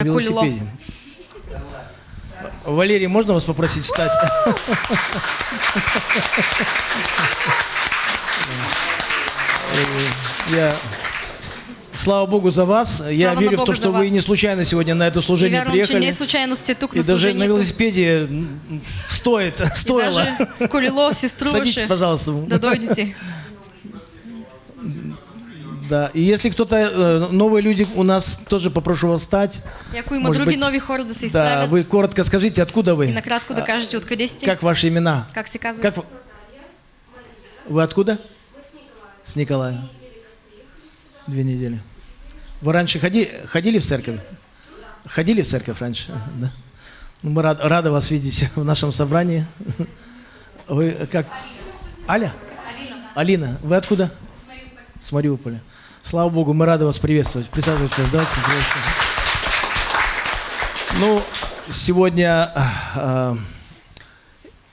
На велосипеде. Валерий, можно вас попросить встать? Я... Слава Богу за вас. Я Слава верю в то, что вы вас. не случайно сегодня на это служение вярвам, че приехали. не случайно сте тук И на даже на велосипеде стоит, стоило. даже с колело си Садитесь, пожалуйста. да дойдете. Да. И если кто-то, э, новые люди у нас, тоже попрошу вас ако има Может други быть, нови хора да Да, вы коротко скажите, откуда и вы? накратко да кажете откъде сте, Как ваши имена? как се казва. Как вы... Вы откуда? С Николая. Две недели. Вы раньше ходи, ходили в церковь? Ходили в церковь раньше? Да. Ну, мы рад- рады вас видеть в нашем собрании. Вы как? Аля? Алина. Алина. Вы откуда? С Мариуполя. Слава Богу, мы рады вас приветствовать. Присаживайтесь, давайте. приветствуем. Ну, сегодня а,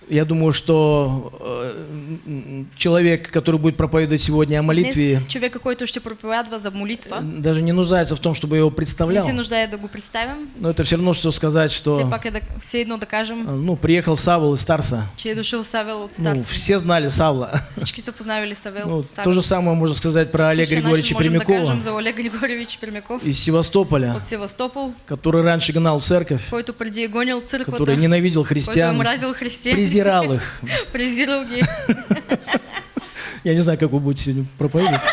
я думаю, что э, человек, который будет проповедовать сегодня о молитве, Днес човека, който ще проповядва за молитва, даже не нуждается в том, чтобы его не представлял. се нуждае да го представям. Но это все равно, что сказать, Все что пак е да, все едно да кажем, э, ну, приехал Савол из Тарса. че е Савел от Ну, Старци. все знали Савла. Всички са познавали Савел. Ну, Савел. то же самое можно сказать про Олега Същия Григорьевича можем да Пермякова кажем за Олег Григорьевич Пермяков из Севастополя, от Севастопол, который раньше гнал церковь, който преди е гонил църквата, который ненавидел който е христиан, мразил християните, презирал их. презирал ги. Я не знаю, как вы будете сегодня проповедовать.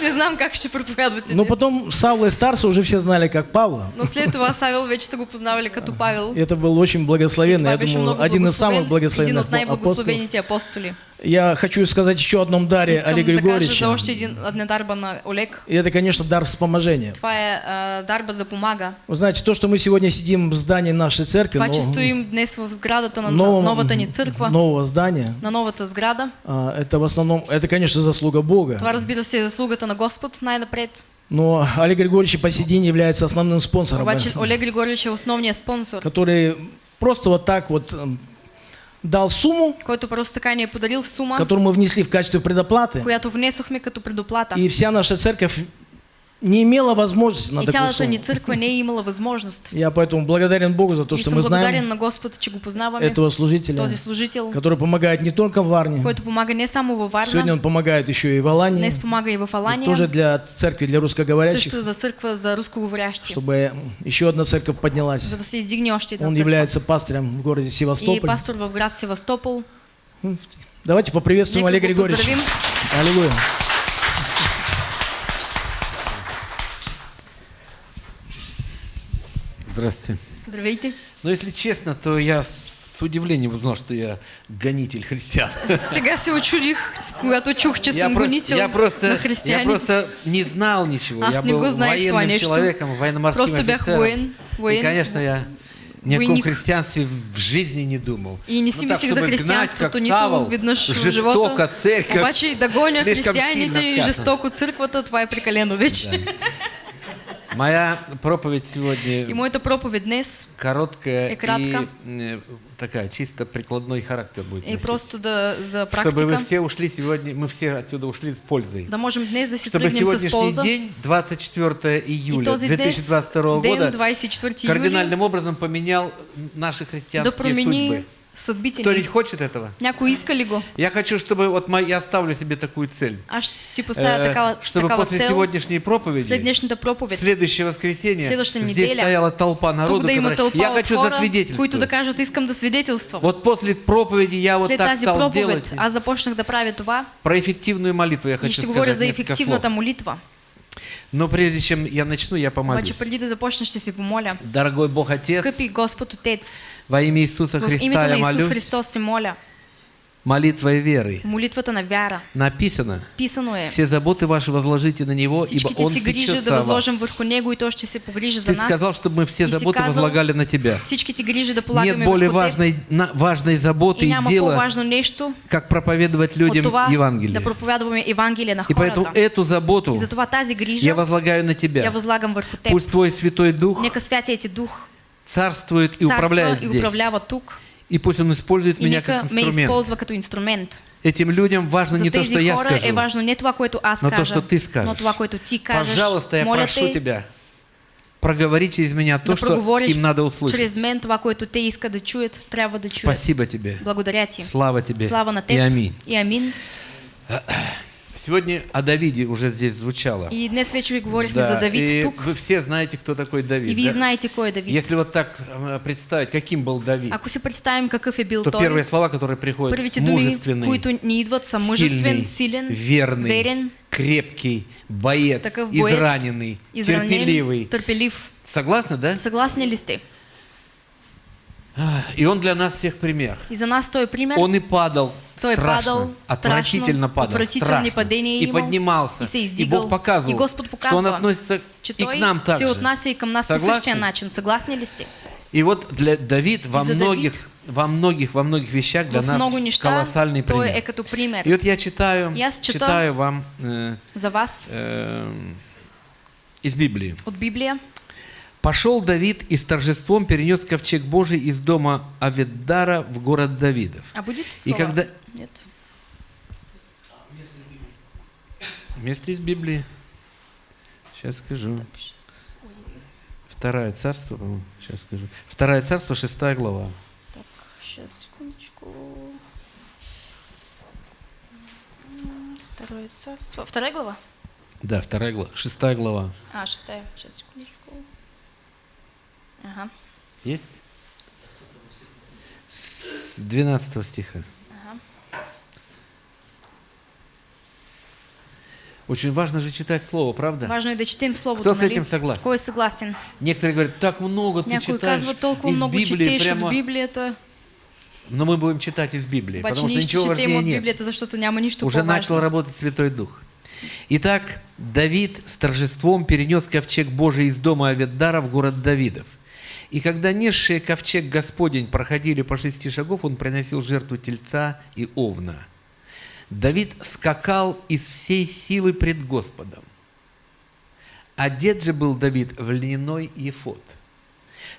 Не знам как ще проповядвате Но потом Савла из Тарса уже все знали как Павла. Но след това Савел вече са го познавали като Павел. И это был очень И благословенный, я думаю, один из самых благословенных един от апостолов. най-благословените апостоли. Я хочу сказать еще о одном даре Искам Олега Григорьевича. за Олег. И это, конечно, дар вспоможения. Е а, дарба да помага. Вы знаете, то, что мы сегодня сидим в здании нашей церкви, но- новом- новата ни църква, нового здания, на новата сграда, а, это в основном, это, конечно, заслуга Бога. това разбира се заслугата на Господ най-напред. Но Олег Григорьевич по сей день является основным спонсором, Обаче э, Олег Григорьевич е основният спонсор, который просто вот так вот э, дал сумму, който подарил сума, которую мы внесли в качестве предоплаты, която внесохме като предоплата. и вся наша церковь не имела возможности на И такую цялата ни сумму. църква не е имала възможност. Я поэтому благодарен Богу за то, И что мы знаем на Господ, че го познаваме, этого служителя, този служител, который помогает не только в Варне, който помага не само във сегодня он помогает еще и в Алании, днес помага и в и тоже Алания, для церкви, для русскоговорящих, също за църква за рускоговорящи, чтобы еще одна церковь поднялась. за да се издигне още една Он църква. является пастырем в городе И Севастополь. пастор в град Севастопол. Давайте поприветствуем Олега го Григорьевича. Аллилуйя. Здравствуйте. Здравейте. Но если честно, то я с удивлением узнал, что я гонитель христиан. Сега се очудих, когато чух, че Я, съм гонител я просто, на я християни. просто не знал ничего. Аз я не был го знаех това нещо. человеком, военно-морским Просто бях офицером. воен, воен. И, конечно, я ни о каком христианстве в жизни не думал. И не си Ну так, мислих за християнството, нито веднъж в живота. церковь. Обаче да гоня християните и жестоко църквата, това е прекалено вече. Моя проповедь сегодня И моята проповед днес короткая И и э, такая чисто прикладной характер будет. е носить. просто да, за Чтобы вы практика, все ушли сегодня, мы все отсюда ушли с пользой. да можем днес да си Чтобы сегодняшний день, 24 И июля този днес, 2022 ден года, 24 юли, кардинальным образом поменял наши да христианские промени судьбы. Кто-нибудь ни. хочет этого? Някой иска ли го? Я хочу, чтобы вот мо- я ставлю себе такую цель, ще си поставя э, такава, чтобы такава после цел. сегодняшней проповеди, След днешната проповед, следующее воскресенье, здесь неделя, стояла толпа народу, да има которая- тълпа я хочу хора, засвидетельствовать. които да кажат, искам да. Вот после проповеди я вот След так тази стал проповед делать. аз започнах да правя това Про эффективную молитву я и хочу ще сказать говоря за ефективната молитва. Но прежде чем я начну, я помолюсь. Дорогой Бог Отец, во имя Иисуса Христа я молюсь Христос се моля. Молитвой веры. Молитвата на вяра. Написано, Писано е. все заботы ваши возложите на Него, ибо Он си грижи да възложим върху Него и Той ще се погрижи за Ты сказал, нас. чтобы мы все И заботы возлагали на Тебя. Всичките грижи да Нет полагаме более върху Теб. важной, на- важной заботы И и дела, нещо как проповедовать людям това Евангелие. да проповядваме Евангелие на И поэтому хората. эту заботу И затова тази я грижа возлагаю на я Тебя. възлагам върху Теб. Пусть Твой Святой Дух Нека Святия Ти Дух царствует и управляет и здесь. управлява тук. И пусть Он использует И меня как ме инструмент. инструмент. Этим людям важно За не то, что я скажу, важно не това, което аз но то, что ты скажешь. но това, което Ти кажеш. Пожалуйста, я Моля прошу те, Тебя, проговори через меня то, да что им надо услышать. мен това, което те искат да чуят, трябва да чуят. Спасибо тебе. Благодаря ти. Слава тебе. Слава на И теб. аминь. И амин. Сегодня о Давиде уже здесь звучало. И днес вече ви говорихме Да, за Давид и тук. вы все знаете, кто такой Давид. И вие да? знаете е Давид. Если вот так представить, каким был Давид, Ако си представим какъв е бил то той, первые слова, которые приходят, първите мужественный, които ни идват са мъжествен, сильный, силен, верный, верен, крепкий, боец, такъв боец, израненный, изранен, терпеливый. търпелив. Согласны, да? Съгласни ли сте? И он для нас всех пример. И за нас той пример. Он и падал Той страшно, падал отвратительно падал, отвратительни страшно. и имал, поднимался. и се и Бог показывал, и Господ что он относится че и к нам также. отнася и към нас по Согласны? същия начин. Съгласни ли сте? И вот для Давид во И за многих, Давид во многих, во многих вещах для нас неща колоссальный пример. е като пример. И вот я читаю, И чета читаю вам э, За вас э, из Библии. от Библия. Пошел Давид и с торжеством перенес ковчег Божий из дома Аведдара в город Давидов. А будет И слово? когда... Нет. Место из Библии. Сейчас скажу. Второе царство, по-моему, сейчас скажу. Второе царство, шестая глава. Так, сейчас, секундочку. Второе царство. Вторая глава? Да, вторая глава, шестая глава. А, шестая. Сейчас, секундочку. Ага, Есть? С 12 стиха. ага. Очень важно же читать слово, правда? Важно е да четем Словото, Кто с этим согласен? Кой е съгласен? Некоторые говорят, так много ты Някой читаешь казва, толкова из много Библии прямо... от Библията, Но мы будем читать из Библии, обаче потому что ничего важнее нет. Библията, защото няма нищо Уже начал работать Святой Дух. Итак, Давид с торжеством перенес ковчег Божий из дома Аведдара в город Давидов. И когда несшие ковчег Господень проходили по шести шагов, он приносил жертву тельца и овна. Давид скакал из всей силы пред Господом. Одет же был Давид в льняной ефод.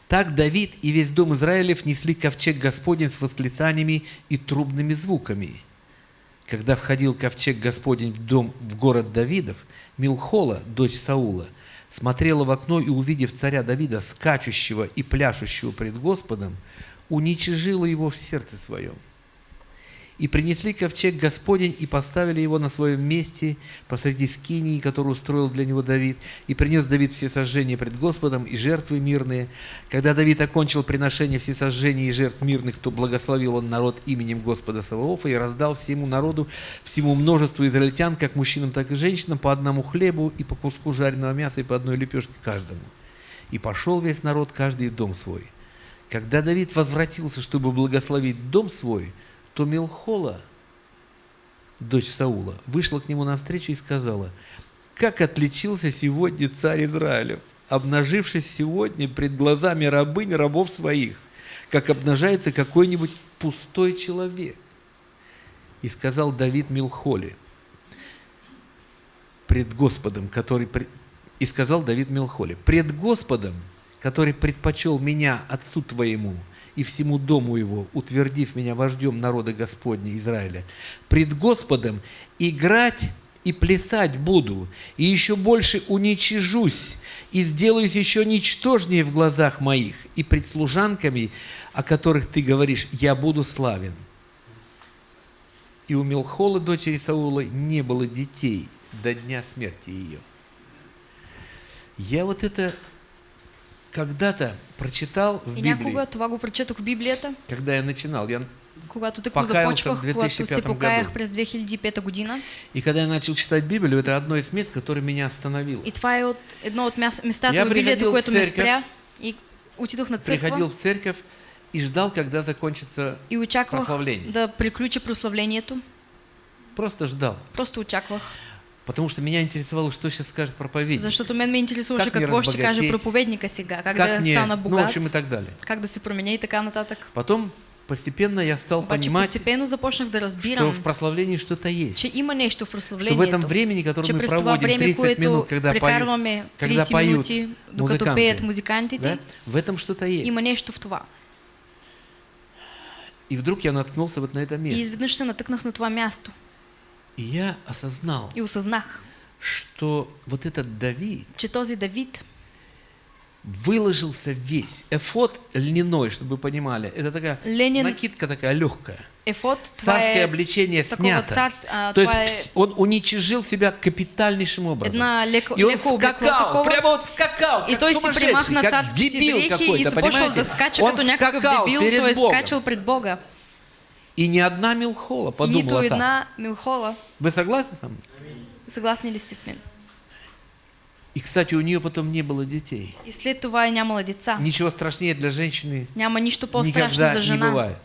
Так Давид и весь дом Израилев несли ковчег Господень с восклицаниями и трубными звуками. Когда входил ковчег Господень в дом, в город Давидов, Милхола, дочь Саула, смотрела в окно и, увидев царя Давида, скачущего и пляшущего пред Господом, уничижила его в сердце своем. И принесли ковчег Господень и поставили его на своем месте посреди скинии, которую устроил для него Давид. И принес Давид все сожжения пред Господом и жертвы мирные. Когда Давид окончил приношение всесожжений и жертв мирных, то благословил он народ именем Господа Саваофа и раздал всему народу, всему множеству израильтян, как мужчинам, так и женщинам, по одному хлебу и по куску жареного мяса и по одной лепешке каждому. И пошел весь народ, каждый в дом свой. Когда Давид возвратился, чтобы благословить дом свой, то Милхола, дочь Саула, вышла к нему навстречу и сказала, «Как отличился сегодня царь Израилев, обнажившись сегодня пред глазами рабынь рабов своих, как обнажается какой-нибудь пустой человек». И сказал Давид Милхоле, пред Господом, который... И сказал Давид Милхоле, пред Господом, который предпочел меня отцу твоему и всему дому его, утвердив меня вождем народа Господня Израиля, пред Господом играть и плясать буду, и еще больше уничижусь, и сделаюсь еще ничтожнее в глазах моих, и пред служанками, о которых ты говоришь, я буду славен. И у Милхола, дочери Саула, не было детей до дня смерти ее. Я вот это когда-то прочитал в Библии, когда я начинал. Я, когато в започвах, когато 2005 се покаях през 2005 година. и когда я начал читать Библию, это одно из мест, которое меня остановило. И това е от едно от местата в Библията, което ме спря. И отидох на църква Приходил в церковь и ждал, когда закончится и очаквах прославление. да приключи прославлението. Просто ждал. Просто очаквах. Потому что меня интересовало, что сейчас скажет проповедник. Защото мен ме интересуваше Как ще каже разбогатеть? проповедника сега, как, как мне, стана ну, в богат, общем, и так далее. как да се променя и така нататък. Потом постепенно я стал Обаче понимать, постепенно започнах да что разбирам, в прославлении что-то есть. че има нещо в Что прославлението. в этом времени, которое мы проводим време, 30 което минут, когда 30 когда поют минути, музыканты, пеят да, в этом что-то есть. има нещо в това. И вдруг я наткнулся вот на это И место. изведнъж се натъкнах на това място И я осознал, и осъзнах, что вот этот Давид, че този Давид выложился весь. Эфот льняной, чтобы вы понимали, это такая Ленин- накидка такая легкая. Ефод, Царское обличение такого снято. царс- а, То твое- есть он уничижил себя капитальнейшим образом. Една леко- и он леко скакал, такова. прямо вот скакал, И как той сумасшедший, примахна как дебил и какой-то, понимаете? да он скакал дебил, перед Богом. скачал пред Бога. И ни одна Милхола И нито подумала так. една милхола. Вы согласны со мной? Съгласни ли с мен? И, кстати, у нее потом не было детей. И след това е нямала деца. Ничего страшнее для женщины Няма нищо никогда за не жена. бывает.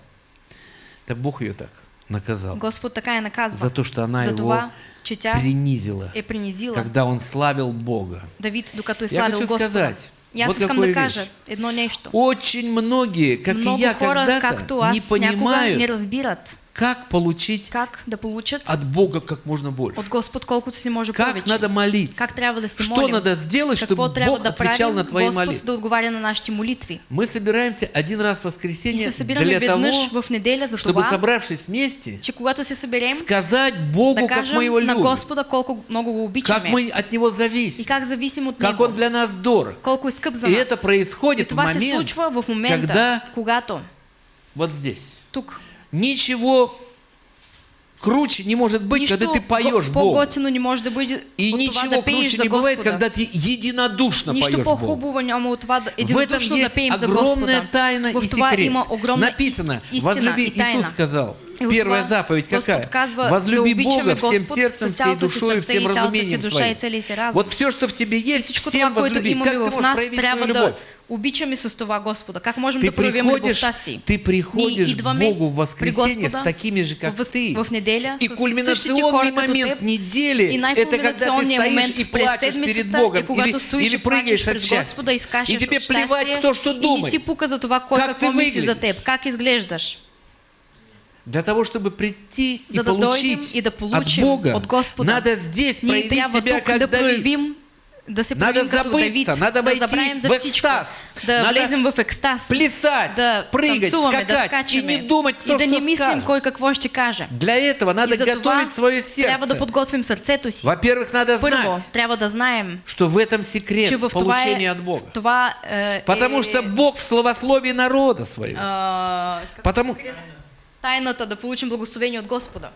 Так Бог ее так наказал. Господ така я наказва. За то, что она за его това, принизила, е принизила когда он славил Бога. Давид, докато е Я славил хочу Господа. сказать, И аз вот искам да кажа едно нещо. Очень многие, как Много и я когда-то, не някога не понимают, разбират как получить как да получат от Бога как можно больше. от Господ колкото си може Как повече. надо молиться. Как трябва да се Что молим. надо сделать, чтобы Какво Бог да отвечал на твои Господ молитвы? да отговаря на нашите молитви. Мы собираемся один раз в И воскресенье для того, в неделя за чтобы, това, собравшись вместе, че когато се съберем, сказать Богу, да как мы его кажем на любим, Господа колко много го как мы от Него и зависим, как зависим от как Него, Он для нас дорог. колко е скъп за И нас. это происходит и в момент, в момента, когда когато вот здесь. тук Ничего круче не может быть, нищо когда ты поешь по- Богу. не може да бъде И ничего круче не бывает, когда ты единодушно Нищо поешь Богу. да В этом есть огромная тайна и секрет. Написано, возлюби. Иисус сказал, первая заповедь какая? Возлюби Бога всем сердцем, всей душой, всем разумением своим. Вот все, что в тебе есть, всем возлюби. Как ты можешь проявить свою любовь? Обичаме с това Господа. Как можем Ты да проявим приходишь, любовта си? ты приходишь к Богу в воскресенье с такими же, как в, ты. в неделя И кульминационный момент теб. недели И – это когда ты стоишь и плачешь перед Богом, е или, стоиш или и прыгаешь от счастья. Господа и скачаш И тебе плевать, кто что И не думает. ти пука за това кой Как ты мисли за выглядишь. теб, как изглеждаш. Для того, чтобы прийти и За да получить и да от Бога, от Господа. надо здесь проявить себя как да Давид. Да Надо забыться, Давид, надо да войти за в екстаз, да надо влезем в екстаз, Плясать, да прыгать, танцуваме, да скакать и не думать, кто и да не мислим скажет. кой какво ще каже. Для этого надо и готовить свое трябва да сердце. подготвим сърцето си. Во-первых, надо Първо, знать, трябва да знаем, что в этом че секрет в това получения от Бога. това е, Потому е, что Бог в словословии народа своего. как Потому, тайната да получим благословение от Господа.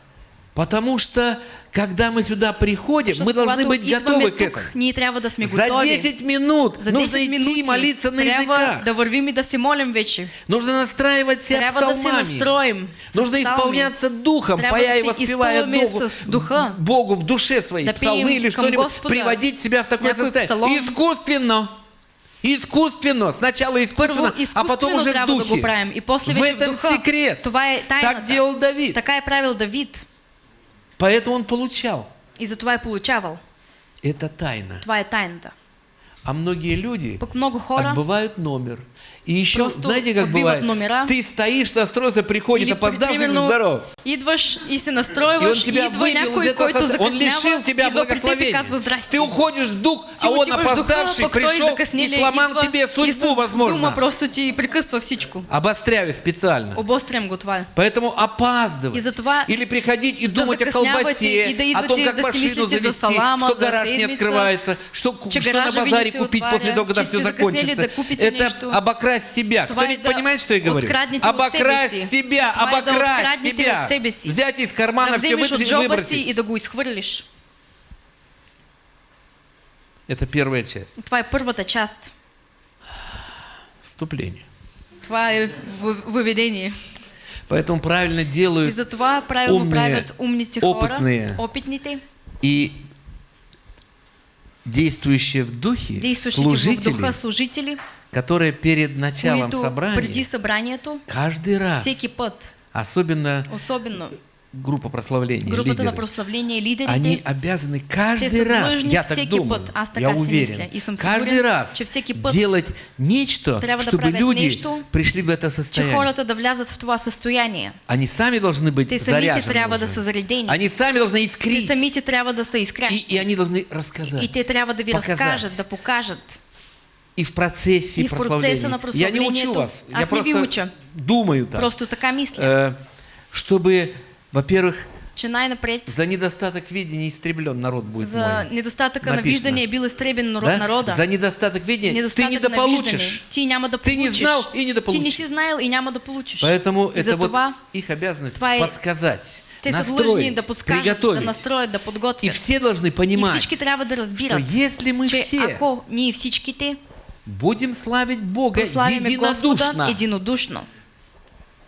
Потому что, когда мы сюда приходим, Защото мы должны быть готовы к этому. За готови. 10 минут За нужно 10 идти минути и молиться на языках. Нужно настраивать себя псалмами. Нужно исполняться духом, да и воспевая Богу. Богу в душе своей Да псалмы или что-нибудь, приводить себя в такое состояние. Искусственно. Искусственно. Сначала искусственно, а потом уже в духе. в этом секрет. Так делал Давид. Така е правил Давид. Поэтому он получал. И затова е получавал. Это тайна. Това е тайната. А многие люди много хора отбывают номер. И еще, Просто знаете, как бывает? номера. Ты стоишь, настроился, приходит опоздавший, здорово. идваш и се И он и тебя идва выбил из этого состояния. Он лишил тебя и благословения. Ты уходишь в дух, а он отиваш в духа, опоздавший пришел и сломал тебе и судьбу, возможно. просто ти прекъсва всичко. Обостряю специально. Обострям го това. Поэтому опаздывать. И затова Или приходить и думать о колбасе, и о том, как машину завести, салама, что гараж не открывается, что, на базаре купить после того, когда все закончится. Это нещо. Обокрасть себя. Това Кто-нибудь да понимает, что я говорю? Обокрасть себя, Това обокрасть себя. Взять из кармана все выбросить. Это первая часть. Това е първата част. Вступление. Това е въ- въведение. Поэтому правильно И делают затова правилно умные, правят умните хора, опытные. опитните, и действующие в духе действащите в служители, духа служители, которые перед началом собрания преди събранието, каждый раз, всеки път, особенно особено группа прославления, групата на лидеры, прославление, они лидерите, обязаны каждый раз, я так думаю, аз я уверен, каждый раз делать нечто, чтобы люди пришли в это состояние. Они сами должны быть заряжены. Они сами должны искрить. И, и они должны рассказать. И те трябва да ви показать. разкажат, да покажат. И в процессе И в процессе на прославления. Я не учу вас. Аз я просто думаю так. Просто така мисля. Э, чтобы, во-первых, За недостаток видения истреблен народ будет за мой. недостатъка на Написано. виждане е бил изтребен народ, Да? народа. За недостаток видения ты Недостатък на виждане. недополучишь. Ти няма да Ти не знал и не да Ти не си знаел и няма да. Поэтому И это вот их обязанность е- подсказать, те са длъжни да подскажат, да приготовить. настроят, да И подготвят. все должны И понимать, всички трябва да что если мы че все ако ние всичките будем славить Бога прославиме Господа единодушно, единодушно,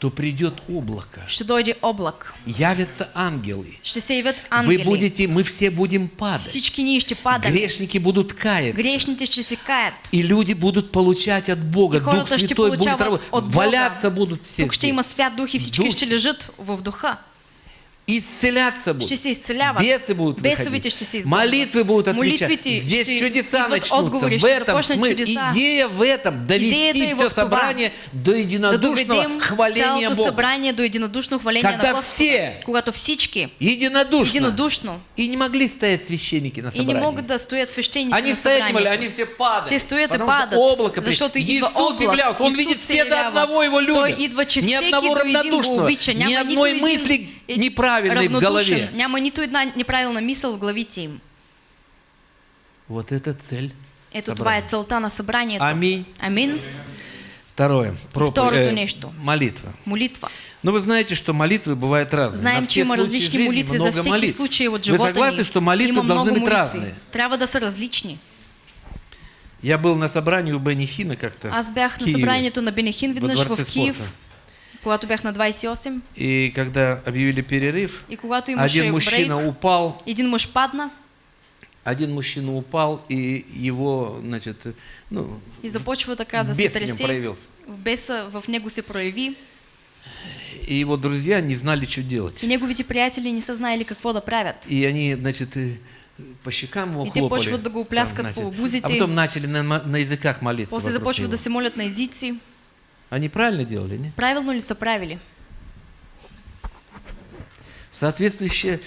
то придет облако, дойде облак, явятся ангелы. се явят Вы ангели. будете, мы все будем падать. Всички. Грешники будут каяться. Грешните ще се каят. И люди будут получать от Бога. И Дух Святой будет работать. Валяться будут все има здесь. свят дух всички Дух. ще лежат в духа. Исцеляться будут. Бесы будут выходить. Молитвы будут отвечать. Здесь чудеса начнутся. в этом смысл. Идея в этом довести все собрание до единодушного хваления Бога. събрание до Когда все Единодушно. единодушно И не могли стоять священники на и не собрании. могат да стоят свещеници Они на стоят не могли, они все падают. Те стоят и что падат, облако защото идва Иисус облак. являлся, Он видит се все до одного Его любят. Ни одного равнодушного, ни одной мысли неправильной в голове. Няма нито една неправилна мисъл в главите им. Вот это цель Ето това е целта на събранието. Аминь. Амин. Второе. Проп- второто э, нещо. Молитва. Молитва. Но вы знаете, что молитвы бывают разные. Знаем, случаи различни жизни молитви за всеки молитв. случай от Вы живота согласны, ни. что молитвы должны быть разные? Трябва да са различни. Я был на собрании у Бенни Хина как-то. Аз бях на събранието на Бенехин во веднъж в Киев, спорта. Когато бях на 28. И когда объявили перерыв, И когато один мужчина брейк, упал, един мъж падна один мужчина упал, и его, значит, ну, и започва така да се тресе. проявился. Беса в него се прояви И его друзья не знали, что делать. и неговите приятели не са знаели какво да правят. И они, значит, по щекам его И те хлопали. почват да го пляскат Там, по значит. бузите. А потом начали на, на языках молиться. После започват да се молят на езици. Они правильно делали, не? Правилно ли са правили? Соответствующее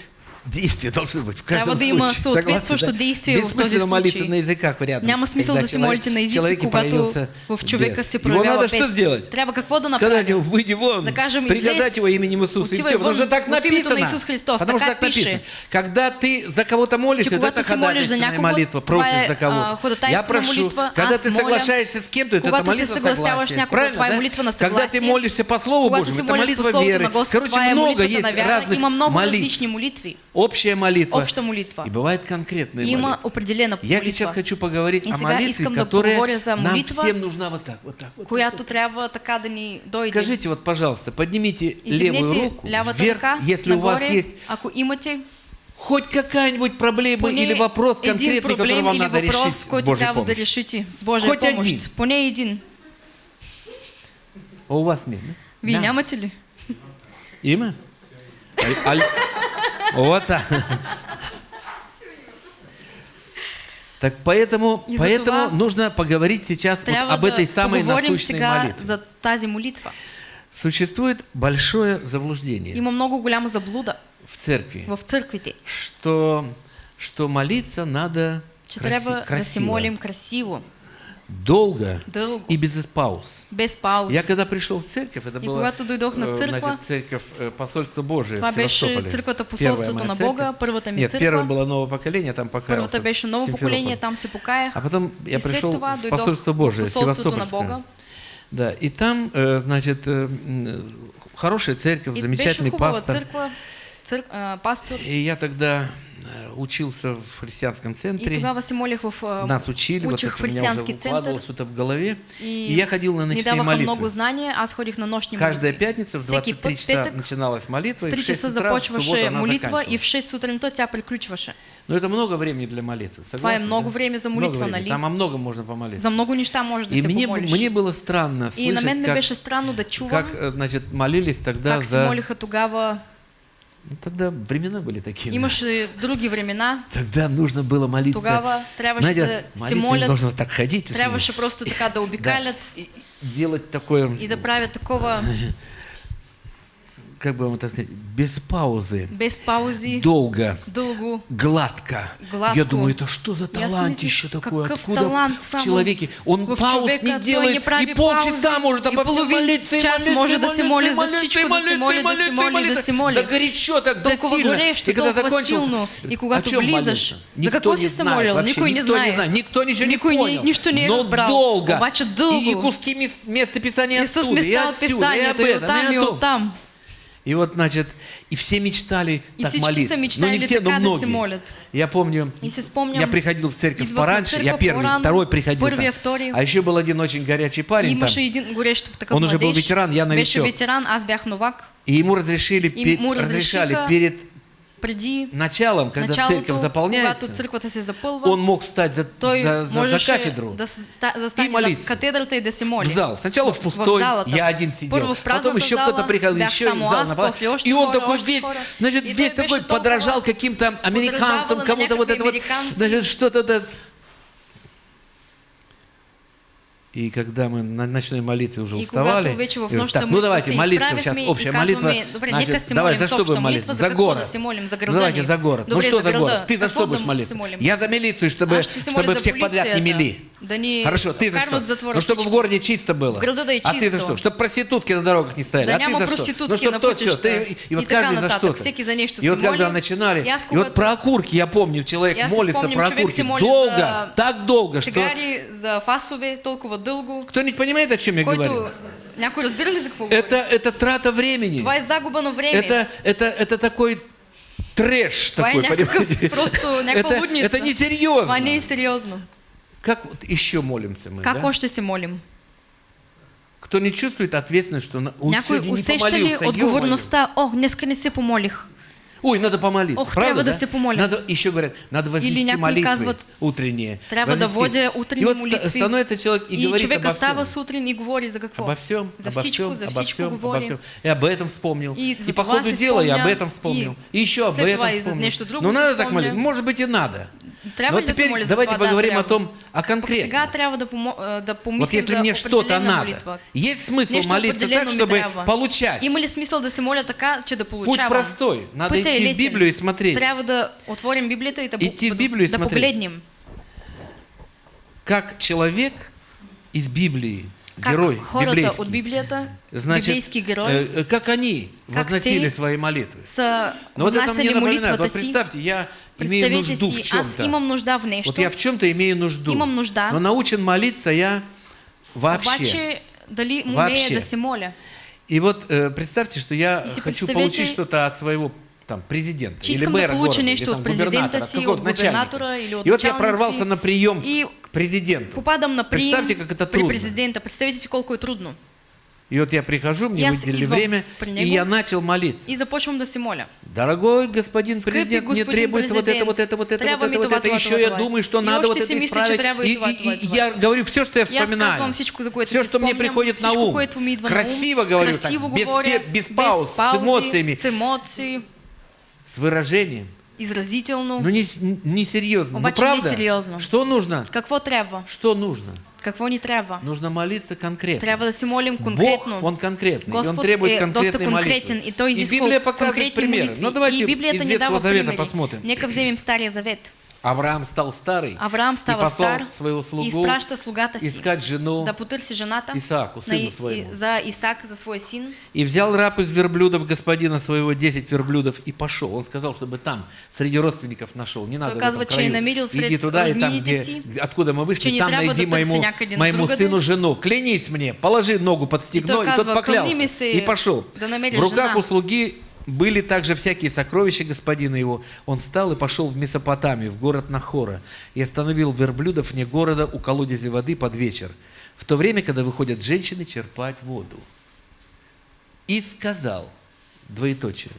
действие должно быть в каждом Трябва да има случае. съответствущо Согласны, да? действие в този случай. на языках рядом. Няма смисъл да се молите на езици, когато в човека бес. се проявява надо что сделать? Трябва какво да Сказать направим? ему, выйди вон, Да кажем, приказать его именем Иисуса. И все, потому что так написано. на Иисус Христос, Потому что така так написано. Когда ты за кого-то молишься, это ходатайственная молитва, просишь за а, кого-то. ходатайствена Я прошу, молитва, когда ты соглашаешься с кем-то, это молитва согласия. Правильно, да? молитва Когда ты молишься по Слову Божьему, это молитва веры. Короче, много есть разных Има молитв. Общая молитва. Обща молитва. И бывает конкретная Има молитва. определена Я сейчас молитва, хочу поговорить И о молитве, да которая за нам молитва, всем нужна вот так, вот так. Вот так, която вот трябва така да ни так. дойде. Скажите вот, пожалуйста, поднимите левую Издигнете руку вверх, ръка если у вас есть ако имате хоть какая-нибудь проблема или вопрос конкретный, который вам надо решить въпрос, с Божьей да помощью. решите с Божия Хоть помощ. един. Поне един. А у вас нет, да? Вие Да. нямате ли? Има? А- аль- Вот так. Так поэтому, И поэтому това нужно поговорить сейчас вот об этой да самой насущной молитве. за тази молитва. Существует большое заблуждение Има много голяма заблуда в церкви, в църквите, что, что молиться надо че краси- трябва да се красиво, молим красиво, долго дълго, и без пауз. без пауза. Я когда пришел в церковь, это И было на э, църква, значит, церковь э, посольства Божие в Севастополе. посолството моя на церковь. Бога, ми Нет, църква. первое было новое поколение, там покаялся. Първата беше ново поколение, там се покаях. А потом я пришел това в посольство Божие, посолството на Севастопольское. Бога. Да, и там, э, значит, э, хорошая церковь, И замечательный пастор. църква, църк, а, пастор. И я тогда э, учился в христианском И центре. тогава се молих в а, Нас учили, вот это у меня уже укладывалось это в голове. И, И я ходил на ночные молитвы. много знания, аз ходих на нощни Каждая молитви. пятница в Всеки 23 път, часа начиналась молитва, В и в 3 6 часа започваше молитва и в 6 сутринта тя приключваше. Но это много времени для молитвы. Согласны, много да? време за молитва, времени. нали? Там о многом можно помолиться. За много можеш да И мне, мне было странно И на слышать, как, странно да чувам как э, значит, молились тогда как за... молиха тогава. Ну, Тогда времена были такие. да. Имаше други времена. Тогда нужно было молиться. Трябваше Знаете, да молитва должна так ходить. вот Трябваше просто така да да, обикалят и делать такое, и да правят такова, как бы вам так сказать, без паузы, без паузи, долго, дълго. гладко. Гладко. Я думаю, это что за Я талант си еще такой? Откуда талант в человеке? Он пауз не делает, не и полчаса может обо всем молиться, и час молиться, може и да се молиться, моли и за и да се молиться, моли, и да се молиться, и моли, да молиться. се моли. Да горячо так, да сильно. И когда силно. И чем влизаш, молился? за Никто не си се знает молил? вообще, Никой не никто знае. знает, никто ничего не понял. нищо не е Но разбрал. долго. И, куски мес- места Писания Исус оттуда, и отсюда, и об этом, и о том. И вот, значит, и все мечтали И так молиться. са ну, мечтали не все, но многие. молят. Я помню, И си спомням, я приходил в церковь пораньше, я первый, по-рано, второй приходил там. А еще был один очень горячий И парень там. имаше един такъв Он уже был ветеран, я новичок. ветеран, аз бях новак. И ему разрешили, И пе- му разрешали перед Преди началом, когда началото, церковь заполняется, запълва, он мог встать за, за, за, за можеше кафедру да и молиться. да се моли. в зал. Сначала в пустой, залата. я один сидел. В Потом еще кто-то приходил, еще и в зал. още И он такой весь, значит, И весь такой подражал каким-то американцам, кому-то вот это вот, значит, что-то да. И когда мы на ночной молитве уже уставали, говорю, так, ну молитва давайте се молитва сейчас, общая молитва. Значит, давай, за что будем молиться? За город. Ну, града давайте за город. Ну что за город? Ты за что будешь молиться? Я за милицию, чтобы, чтобы всех подряд не мели. Да ни Хорошо, ты за что? Ну, чтобы в городе чисто было. В града да е А ты за чисто. что? Чтобы проститутки на дорогах не стояли. Да а ты няма за что? ну, чтоб на то, пътища. Ты, и, вот И каждый за что-то. Всеки за нещо И вот когда начинали, И и вот про окурки, я помню, человек И си молится про окурки. Долго, так долго, что... Цигари, за фасове, толкова дълго. Кто-нибудь понимает, о чем я говорю? Някой разбира ли за какво? Это, это трата времени. Е загуба на време. Это, это, это такой трэш е такой, някакъв, понимаете? просто някаква это, лудница. это несерьезно. Това не е сериозно. Как вот еще молимся мы, Как да? още се молим? Кто не чувствует ответственность, что. Ой, Някой сегодня не усеща ли отговорността? О, днеска не се помолих. Ой, надо помолиться. Ох, правда, трябва да да? се помоля. Надо, еще говорят, надо вознести някои молитвы казват, утренние. трябва да водя утренни И вот ста- молитви. становится человек и, И говорит обо става всем. сутрин и говори за какво? Обо всем, За обо всем, за обо всем, обо говори. всем. И об этом вспомнил. И И, по ходу дела я об этом вспомнил. и И, еще об этом вспомнил. друго Ну надо так молиться. Может быть и надо. Но теперь давайте поговорим о том, о а, да Вот если мне что-то надо, есть смысл молиться так, чтобы получать. Има ли смисъл да моля така, че да Путь получавам? простой. Надо идти в. Библию и смотреть, Трябва да отворим Библията и да, Идти в Библию и да погледнем. как человек из Библии, Как герой хората библейский, от Библията, значит, библейски герой, э, э, как они Как возносили свои молитвы. Но вот это мне напоминает. Вот представьте, я имею нужду в чем-то. нещо, Вот я в чем-то имею нужду. Имам нужда. Но научен молиться я вообще. дали Вообще. да се моля. И вот э, представьте, что я И си хочу получить что-то от своего там президента или мэра города, или, там, президента губернатора, си, от губернатора или от И вот я прорвался на прием И к президенту. попадам на прием Представьте, как это при трудно. президента. Представете си колко е трудно. И вот я прихожу, мне Я выделили время, и я начал молиться. И започвам да се моля. Дорогой господин Скъпи президент, мне господин требуется вот это, вот это, вот это, вот это, вот это. Еще я думаю, что надо вот это исправить. и И, и- я говорю все, что я вспоминаю. всичко, за което Все, что мне приходит на ум. Красиво говорю, красиво так, без, говоря, пе- без пауз, с эмоциями, с емоции, с выражением. изразително. Ну, не, не серьезно. Ну, правда? несериозно. Что нужно? Какво трябва? Что нужно? Какво ни трябва? Нужно молиться конкретно. Трябва да се молим конкретно. Бог, Он конкретный, и Он требует е доста конкретной конкретен молитвы. и той и изисква Библия показывает примеры. молитви. Ну, давайте и Библията из Ветхого Завета примери. посмотрим. Нека вземем Стария Завет. Авраам стал старый Авраам и послал стар своего слугу и изпраща слугата си искать жену да потърси жената Исааку, на сыну И- своему. и- за Исаак, за свой син. И взял раб из верблюдов господина своего десять верблюдов и пошел. Он сказал, чтобы там, среди родственников нашел. Не надо в этом краю. Иди туда и там, где, си, откуда мы вышли, там найди моему, моему сыну жену. Клянись мне, положи ногу под стегно. И, той тот поклялся. «Клони ми се И пошел. в руках жена». у слуги были также всякие сокровища господина его. Он встал и пошел в Месопотамию, в город Нахора, и остановил верблюдов вне города у колодези воды под вечер, в то время, когда выходят женщины черпать воду. И сказал, двоеточие,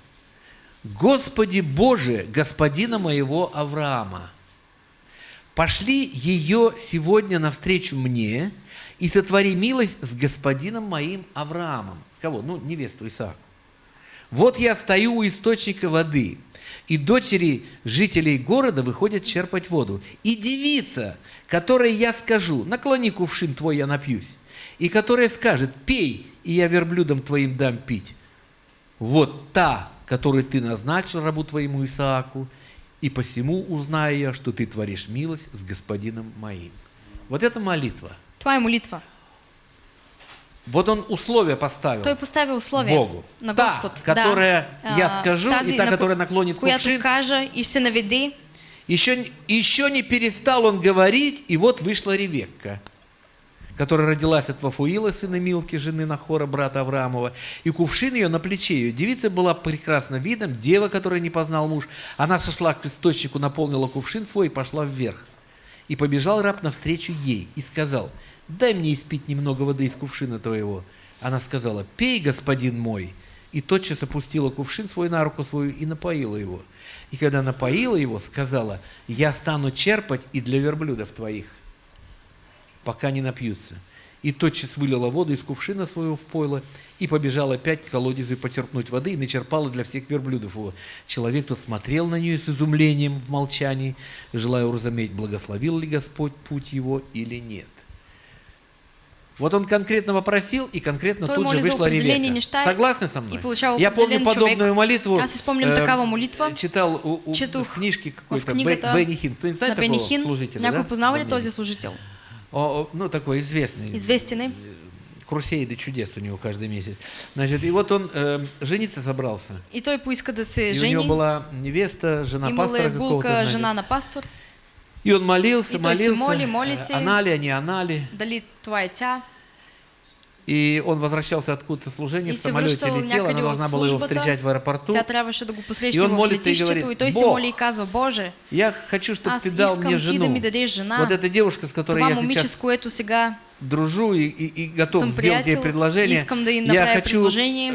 «Господи Боже, господина моего Авраама, пошли ее сегодня навстречу мне и сотвори милость с господином моим Авраамом». Кого? Ну, невесту Исааку. Вот я стою у источника воды, и дочери жителей города выходят черпать воду. И девица, которой я скажу, наклони кувшин твой, я напьюсь, и которая скажет, пей, и я верблюдам твоим дам пить. вот та, которую ты назначил рабу твоему Исааку, и посему узнаю я, что ты творишь милость с господином моим». Вот это молитва. Е молитва. Вот он условия поставил Той поставя условия Богу. на Та, Господ. которая да. я А, скажу, и та, на ко- которая наклонит кувшин. кажа и все наведи. Еще, еще не перестал он говорить, и вот вышла Ревекка, которая родилась от Вафуила, сына Милки, жены Нахора, брата Авраамова, и кувшин ее на плече ее. Девица была прекрасна видом, дева, которая не познал муж. Она сошла к источнику, наполнила кувшин свой и пошла вверх. И побежал раб навстречу ей и сказал, дай мне испить немного воды из кувшина твоего. Она сказала, пей, господин мой. И тотчас опустила кувшин свой на руку свою и напоила его. И когда напоила его, сказала, я стану черпать и для верблюдов твоих, пока не напьются. И тотчас вылила воду из кувшина своего в пойло и побежала опять к колодезу почерпнуть воды и начерпала для всех верблюдов его. Человек тот смотрел на нее с изумлением в молчании, желая уразуметь, благословил ли Господь путь его или нет. Вот он конкретно попросил, и конкретно Той тут же вышла Ревека. Согласны со мной? и Я помню подобную човек. молитву. Аз изпомням э, такава молитва. Читал у, у- Четох в книжке какой-то Бенни Хин. Кто-нибудь знает на Бени такого Хин. служителя? Някой да? познава ли този служител? О, о, ну, такой известный. Известен е. Крусейды чудес у него каждый месяц. Значит, и вот он э, жениться собрался. И той поиска да се И у него жени. была невеста, жена Имала пастора какого-то. значит. жена на пастор. И он молился, И молился. моли, моли э, се. Она ли, а не она ли. Дали е тя. И он возвращался откуда-то служения, И в самолете летел, она должна была его встречать в аэропорту. И он молится и говорит, «Бог, Я хочу, чтобы аз ты дал мне жену. Вот эта девушка, с которой я сейчас дружу и, и- и готов Съм сделать приятел, предложение. искам да ей я хочу,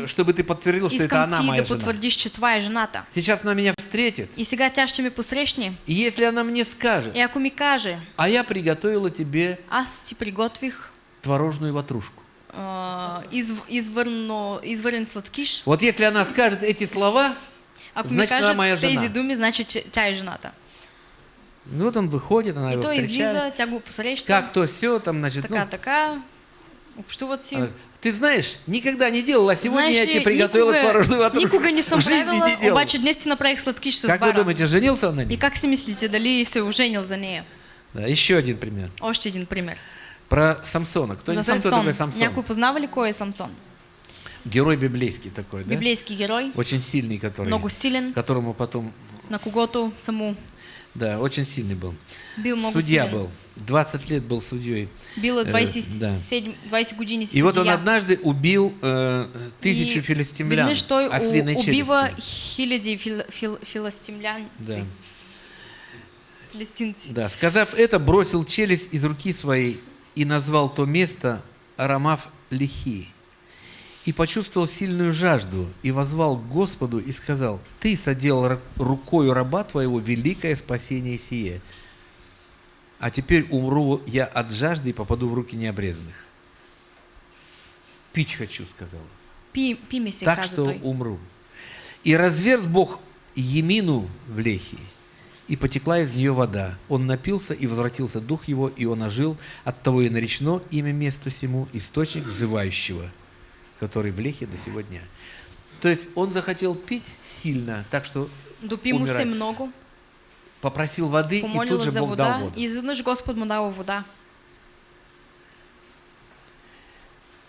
чтобы ты подтвердил, что это она моя да жена. че е жената. Сейчас она меня встретит, И сега тя ще посрещне. и если она мне скажет, И ако ми каже, а я приготовила тебе аз ти приготвих творожную ватрушку. а, изв, извърно, извърен сладкиш, Вот если она скажет эти слова, ако ми значит, она моя жена. тези думи, значи, че тя е жената. Ну вот он выходит, она И его той встречает. излиза, тя го посреща, Как то все, там, значит, така, ну, така, общуват си. она говорит, ты знаешь, никогда не делала, а сегодня Знаеш я тебе приготовила никога, творожную ватрушку. никога не жизни правила, не делала. обаче днес ти направих Как вы думаете, женился он на И ней? как си мислите, дали се оженил за нея? Да, еще один пример. Още един пример. Про Самсона. Кто не за кто Самсон. такой Самсон? Някой познава ли кой е Самсон? Герой библейский такой, да? Библейски герой, Очень сильный, который, много силен, которому потом, на когото са му да, очень сильный был. бил Судья силен. был. 20 лет был судьей. Бил е Э, 27, 20 години си И вот он однажды убил э, тысячу И филистимлян Веднъж той у- ослиной челюстью. хиляди фил, фил, филастимлянци, Да. филистинци. Да, сказав это, бросил челюсть из руки своей и назвал то место Арамав Лихи. И почувствовал сильную жажду, и возвал к Господу и сказал, «Ты соделал ра- рукою раба твоего великое спасение сие, а теперь умру я от жажды и попаду в руки необрезанных». «Пить хочу», сказал. Пи, пи ми се так что той. умру. И разверз Бог Емину в Лехи, и потекла из нее вода. Он напился, и возвратился дух его, и он ожил. От того и наречено имя месту сему источник взывающего, который в Лехе до сего дня. То есть он захотел пить сильно, так что много, попросил воды, и тут же за Бог дал вода воду. и изведнъж Господ му дава вода.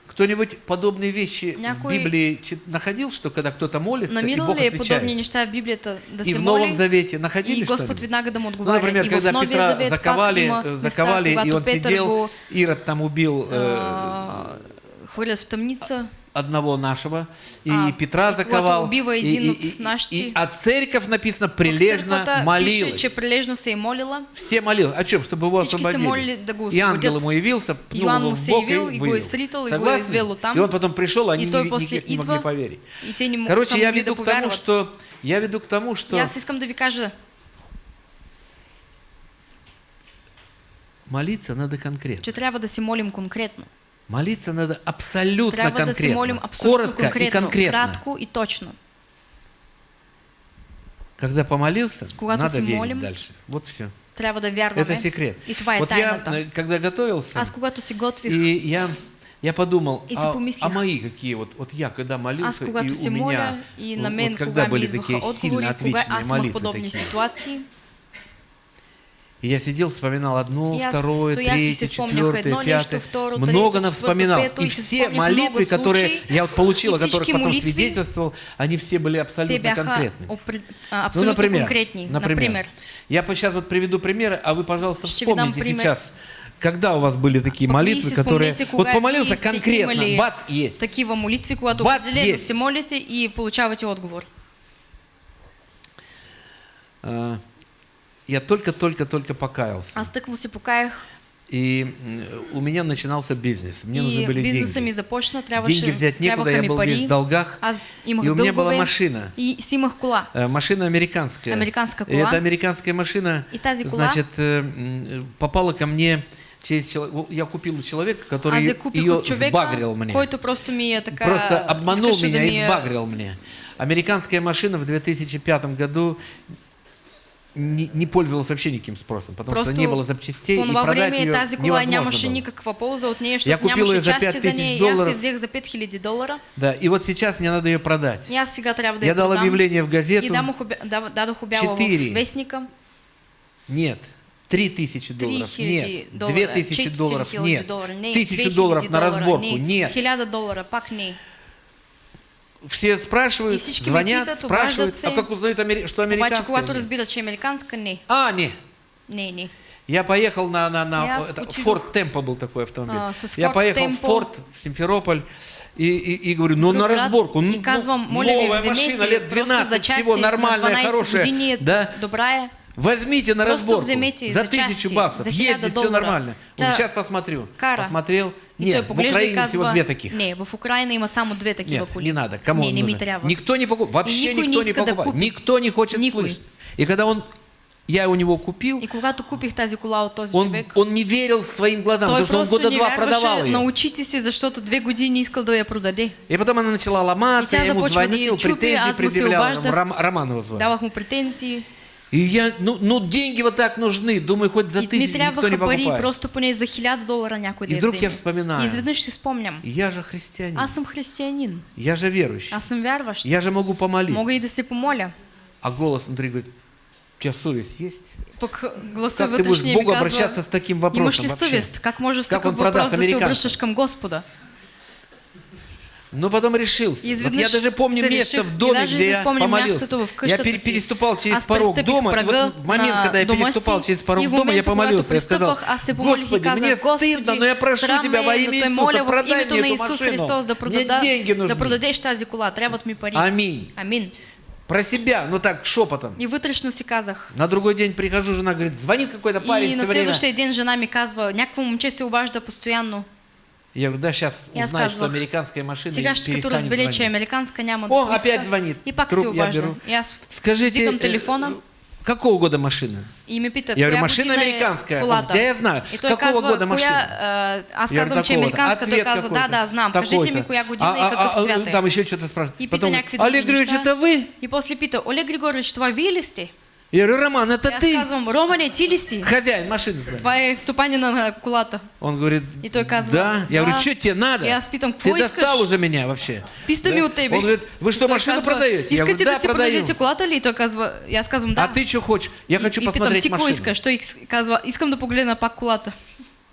Кто-нибудь подобные вещи Някой- в Библии находил, что когда кто-то молится, и Намирал Бог ли е отвечает? подобни неща в Библията да И в Новом Завете находили и что-нибудь? да Ну, например, и когда Петра Завет заковали, има заковали места, и он Петър сидел, го Ирод там убил э, а, хвърлят в тъмница. Одного нашего, и А, Петра заковал. и, и- и- и- а церковь написано прилежно молилась. пише, прилежно се е молила. Все молились. О чем? Чтобы его освободили. да и ангел ему явился, пнул Иоанн его му в се бок явил, и вывел. сритал, и го е Согласны? извел оттам. И он потом пришел, они И той не, после никак не могли поверить. И те не Короче, я веду к тому, что я веду к тому, что аз искам да ви кажа, молиться надо конкретно. че трябва да се молим конкретно. Молиться надо абсолютно Трябва да конкретно. молим абсолютно Коротко конкретно, и конкретно. кратко и точно. Когда помолился, Когато надо верить молим, дальше. Вот все. Трябва да вярваме. Это секрет. И това е вот я, тайната. э, когда готовился, Аз когато готвих, и я Я подумал, И а, а мои какие вот, вот я когда молился, Аз и у меня, моля и на мен, вот когда были такие сильно отговори, аз имах молитвы такие. ситуации, И я сидел, вспоминал одно, аз второе, третье, четвертое, пятое. много нам вспоминал. И все молитвы, которые я вот получил, о которых потом свидетельствовал, они все были абсолютно конкретными. а, Ну, абсолютно например, например, я сейчас вот приведу примеры, а вы, пожалуйста, ви вспомните сейчас, когда у вас были такие молитвы, которые... Вот помолился конкретно, бац, есть. Такива молитви, когато Бац, определено есть. се молите и получавате отговор. А, Я только-только-только покаялся. Аз тъкмо се покаях И м, у меня начинался бизнес. Мне нужны и были бизнеса деньги. ми започна, трябваше, Деньги взять некуда, я был пари. весь в долгах. Аз имах И у меня была машина. и си имах кола. Э, Машина американская. Американская И кола. эта американская машина, И тази кола- значит, э, попала ко мне через человека. Я купил у человека, который купих ее човека, сбагрил мне. просто ми е така... Просто обманул меня да и сбагрил мне. Американская машина в 2005 году не, не пользовалась вообще никаким спросом, потому Просто что не было запчастей, и продать ее тази кола нямаше было. никаква полза от нея, Я купил ее за части за 5000 нея. И аз я долларов. взех за 5000 долара. Да, и вот сейчас мне надо ее продать. И аз сега трябва да Я я дал объявление в И газету. обя- дав- дадох обява Четыре. в вестника. Нет. 3000 долларов. 3000 Нет. долара. 2000 долларов. 4000 Нет. долара. Не. 1000 2000 долларов на разборку. Не. Нет. 1000 долара. Пак не. Все спрашивают, звонят, спрашивают, а как узнают, что Обаче, американская? когато нет? разбират, че е американска, не. А, не. Не, не. Я поехал на, на, на это. Ford Tempo был такой автомобиль. А, я поехал в Tempo. Форд, в Симферополь, и, и, и говорю, ну на разборку, ну, ну, новая машина, лет просто 12, за части всего на нормальная, 12 хорошая, да, добра е. возьмите на разборку, за тысячу баксов, за 1000 ездит, все нормально. Вот сейчас посмотрю, посмотрел, Той в Украине всего казва, две таких. не, в Украине има само две такива Нет, коли. не надо. Кому не, не ми. Никто не покупает. Вообще никто не да покупает. купи. Никто не хочет Никой. слышать. И когда он, я у него купил, И когато купих тази кола от този он, човек, он не верил своим глазам, потому что он года два продавал ее. на очите си, защото две години искал да я продаде. И потом она начала ломаться, я ему започва да се звонил, чупи, претензии се предъявлял. обаждах. Ром, Роман его звал. Давах му претензии. И я, ну, ну деньги вот так нужны, думаю, хоть за тысячу никто не трябваха пари, покупает. просто поне за хиляда долара някой И вдруг я вспоминаю. И изведнъж си спомням. Я же христианин, Аз съм християнин. я же верующий, Аз съм вярващ. я же могу помолиться. Мога и да се помоля. А голос внутри говорит, у тебя совесть есть? Пък гласа Как ты будешь к Богу казва, обращаться с таким вопросом имаш ли вообще? съвест? Как можеш с Как он продаст въпрос да се обръщаш към Господа? Но потом решился. Вот я даже помню место в доме, где я помолился. Я си. переступал через порог дома. и вот в момент, когда я дома переступал через порог дома, я помолился. Я сказал, и Господи, мне стыдно, но я прошу Тебя во имя те Иисуса, продай мне эту машину. Мне деньги нужны. Аминь. Амин. Про себя, ну так, шепотом. И вътрешно си казах. На другой день прихожу, жена говорит, звонит какой-то парень И все на время. следващия ден жена ми казва, някакво момче се обажда постоянно. Я говорю, да, сейчас аз узнаю, что казвах, американская машина Сега и ще като перестанет разбере, че е звонить. американска, няма О, опять звонит. И пак Труб се я беру. Аз Скажите, э, телефона какого года машина? и ме питат, Я говорю, машина американская. колата. Да, я знаю. И Какого казва, года машина? коя, а, аз Я казвам, че е такого-то. американска, А той цвет казва, да, да, знам, Такой-то. ми коя година А, и а, какъв а, цвят е. Там еще что-то спрашивают. И пита Потом, някакви други Олег Григорьевич, это вы? И после пита, Олег Григорьевич, това вие ли сте? Я говорю, Роман, это И аз ты? казвам, Романе, ти ли си? Хозяин машины. е стопанина на колата. Он говорит, И той казва, да. Я говорю, что тебе надо? И аз питам, Ты достал уже меня вообще. Писта ми Да. от тебе. Он говорит, вы что, И машину казва, продаете? Я говорю, да, продаю. колата ли? И той казва, и аз казвам, да. А ты что хочешь? Я И- хочу и питам, посмотреть ти машину. Той ис- казва, искам да погледна пак колата.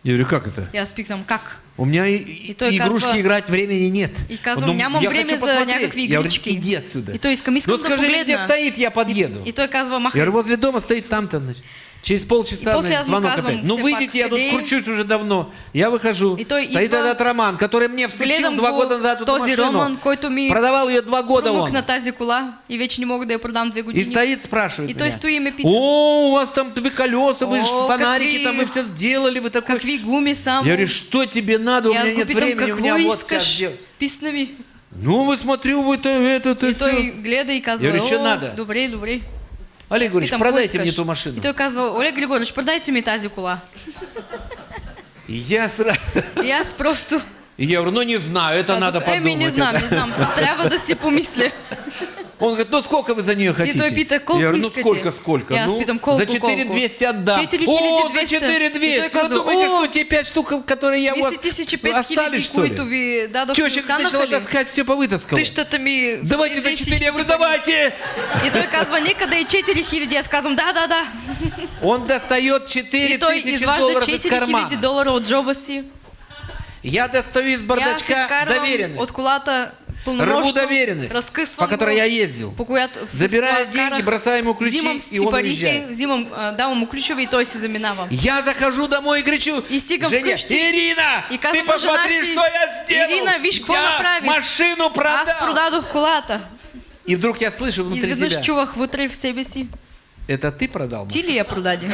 Я говорю, как это? И аз питам, как? У меня и, И той игрушки казва- играть времени нет. И казвам, Ну, нямам я време хочу за някакви Я говорю, иди отсюда. И той искам, искам ну да скажи, мне, где погледна. стоит, я подъеду. И той казва, Я махай. говорю, возле дома стоит там-то, значит. Через полчаса И после значит, звонок опять. Ну выйдите, я тут кручусь уже давно. Я выхожу. И той стоит идва. этот Роман, который мне Гледам два го года назад эту машину. Роман, който ми Продавал ее два года он. на тази кола и вече не мога да я продам две И години. стоит, спрашивает И меня, и ме пита. О, у вас там две колеса, вы О, фонарики какви- там, вы все сделали, вы такой... Какви гуми само. Я говорю, что тебе надо, у И меня нет времени, у меня вот сейчас искаш? дел. Писна ми. Ну, вы смотрю, вы то это, то И той всё. гледа и казва, Я говорю, что «О, надо?» добре, добре. Олег Григорьевич, продайте «Какво мне искаш?» ту машину. И той казва, Олег Григорьевич, продайте ми тази кола. И я сразу... Аз просто И я говорю, ну не знаю, это надо подумать. Еми, не знам, это». не знам. Трябва да си помисля. Он говорит, ну сколько вы за нее хотите? Я говорю, ну сколько, сколько? Я ну, колко, за 4 колко? 200 отдам. 4200. О, за 4 И той 200. Вы думаете, что те 5 штук, которые я у вас 10 остались, 5000, что ли? останаха начала таскать, все повытаскала. Тъщата ми... Давайте за взе 4. Я говорю, давайте. И той казва, нека да е 4000. Аз казвам, да, да, да. Он достает 4 И той тысячи изважда долларов из 4000 кармана. долара от джоба си. Я достаю из И бардачка доверенность. от колата Рву пълномощно, доверенность, разкъсвам по которой я ездил. Забирая деньги, бросаю ему ключи, и он уезжает. взимам, а, давам му ключове и той си заминава. Я захожу домой и кричу, Женя, Ирина, ты посмотри, что я сделал. Ирина, какво я машину продал. И вдруг я слышу внутри себя, чувах вътре в себе си. это ты продал? Ти машину?» ли я продаде?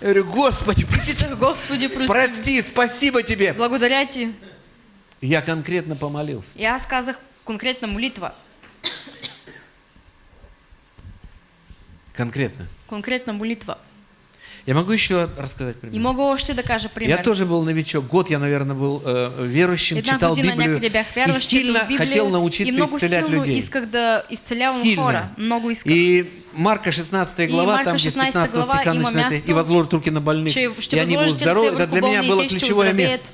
Я говорю, Господи, прости, Господи, прости. прости, спасибо тебе. Благодаря ти. Я конкретно помолился. И аз казах конкретна молитва. Конкретно. Конкретна молитва. Я могу еще рассказать пример? И мога още да кажа пример. Я тоже был новичок. Год я, наверное, был э, верующим, Една читал Библию и сильно Библия хотел и научиться много исцелять людей. исках да изцелявам Сильно. хора. Много исках. И Марка 16 глава, Марка там где с 16 15 глава стиха начинается, и возложат руки на больных, и ще они будут здоровы. Это для меня и было ще ключевое место.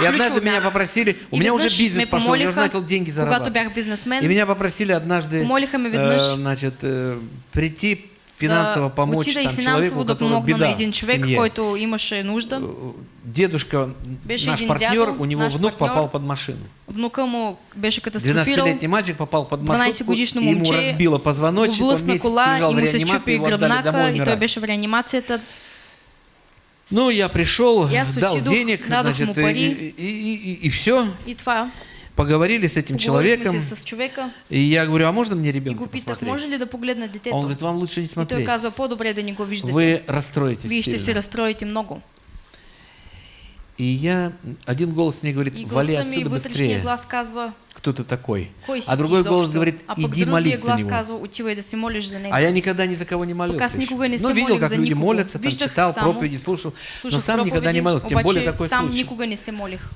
И однажды меня попросили, у И меня уже бизнес пошел, я уже начал деньги зарабатывать. И меня попросили однажды э, значит, э, прийти финансово помочь отида и там, человеку, у да которого беда един в човек, семье. който имаше нужда. Дедушка, Беше наш партнер, дядо, у него наш внук партньор. попал под машину. Внука му беше катастрофирал. 12-летний мальчик попал под 12 маршрутку, годишно и ему разбило позвоночник, он месяц кола лежал и в реанимации, его отдали домой гръбнака и той умирать. беше в реанимацията. Ну, я пришел, И аз дал денег, значит, и, пари. и, и, и, все. И това. Поговорили с этим человеком. с човека И я говорю, а можно мне и ребенка го питах, посмотреть? може ли да погледна Он говорит, вам лучше не И той смотреть. казва, по-добре да не го виждате. Вы расстроитесь Вие ще се разстроите много. И я, один голос мне говорит, И вали отсюда быстрее. глас казва, Кто ты такой? кой А другой голос изобщо? говорит, а иди молись за него. казва, отивай да се за него. А я никогда ни за кого не молился. Никога не ну, видел, как люди молятся, там читал проповеди, слушал, но сам никогда не молился, тем более такой сам случай. никога не се молих.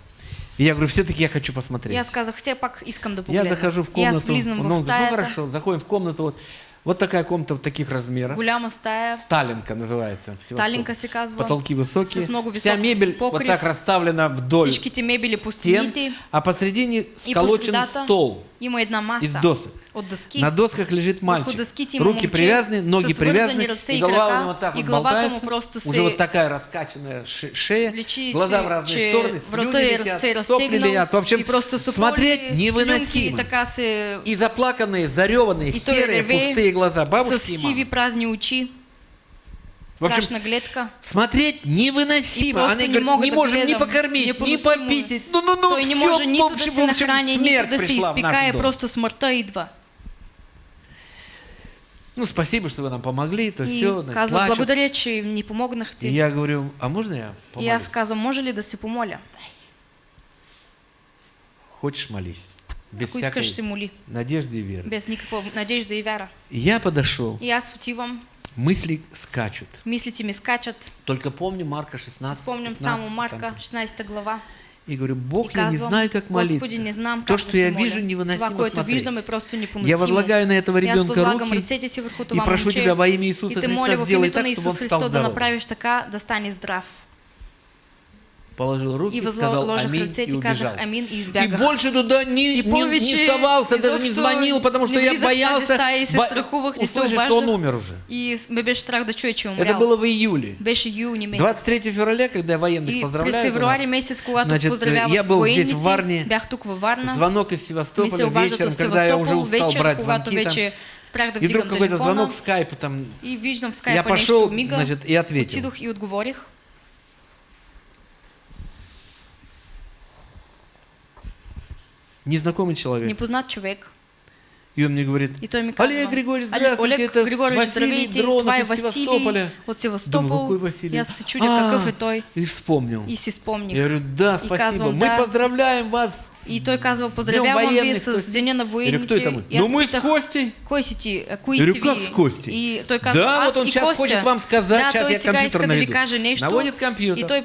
И я говорю, все-таки я хочу посмотреть. И аз казах, все пак искам да Я захожу в И комнату, он в говорит, ну стаята, хорошо, заходим в комнату, вот, вот такая комната вот таких размеров. голяма стая, Сталинка называется. Сталинка Севастополе. се казва. Потолки высокие. С много Вся висок мебель вот покрив. так расставлена вдоль всичките мебели по стен, стените а посредине и по сколочен стол има една маса из досок. От дъски. На досках лежит мальчик. има Руки привязаны, ноги привязаны, и и голова у него так и вот болтается. просто Уже вот такая раскачанная ше- шея, глаза в разные стороны, слюни летят, сопли летят. В общем, и просто смотреть невыносимо. и. И заплаканные, зареванные, И серые, пустые глаза бабушки и мамы. В общем, гледка. Смотреть И невыносимо. Они не говорят, не можем ни покормить, ни Непоносимо е. пописать. Ну, ну, ну, не все, в общем, в общем, смерть пришла в наш дом. просто смъртта идва. Ну, спасибо, что вы нам помогли, то И все, казва, благодаря, че И помогнахте. я говорю, а можно я И помолюсь? аз казвам, може ли да се помоля? Хочешь молись. Без Ако всякой искаш се моли. надежды и веры. Без никаква надежда и вяра. И я подошел, И аз отивам, мысли скачут. мислите ми скачат. Только помню Марка 16, Спомням 15, само там, Марка, 16 глава. И говорю, Бог, я не знаю, как молиться. То, что я вижу, невыносимо смотреть. Я возлагаю на этого ребенка руки и прошу тебя во имя Иисуса Христа, сделай так, чтобы он стал Христос да здоровым. направиш така, да стане здрав. Положил руки, И сказал аминь и убежал. амин и И больше туда не, не, не совался, даже не звонил, потому что я в боялся бо- услышать, что он умер уже. Это было в июле. Беше юни месец. 23 февраля, когда я военных И поздравляю, през у нас, значит, я был здесь в Варне, звонок из Севастополя вечером, когда я уже устал брать звонки там. И вдруг какой-то звонок скайпа там. И виждам в Я пошел, значит, и ответил. Отидох и отговорих. Незнакомый человек. Непознат човек. И И он мне говорит, И Олег Григорьевич, «Але- здравствуйте, Олег это Григорьевич, Василий Дронов из Василий Севастополя. от Севастопол. Думаю, какой Василий? И аз се чудя А, какъв е той. И вспомнил. И си спомних. Я говорю, да, И спасибо, казвам, мы да. поздравляем вас с И той казва, Днем поздравявам ви военных». То с Деня на Я кто это мы? И Ну мы с Костей. А, Кои Я говорю, как с Костей? И той казва, Да, вот он и сейчас хочет вам сказать, сейчас я компьютер наведу. Наводит компьютер. И той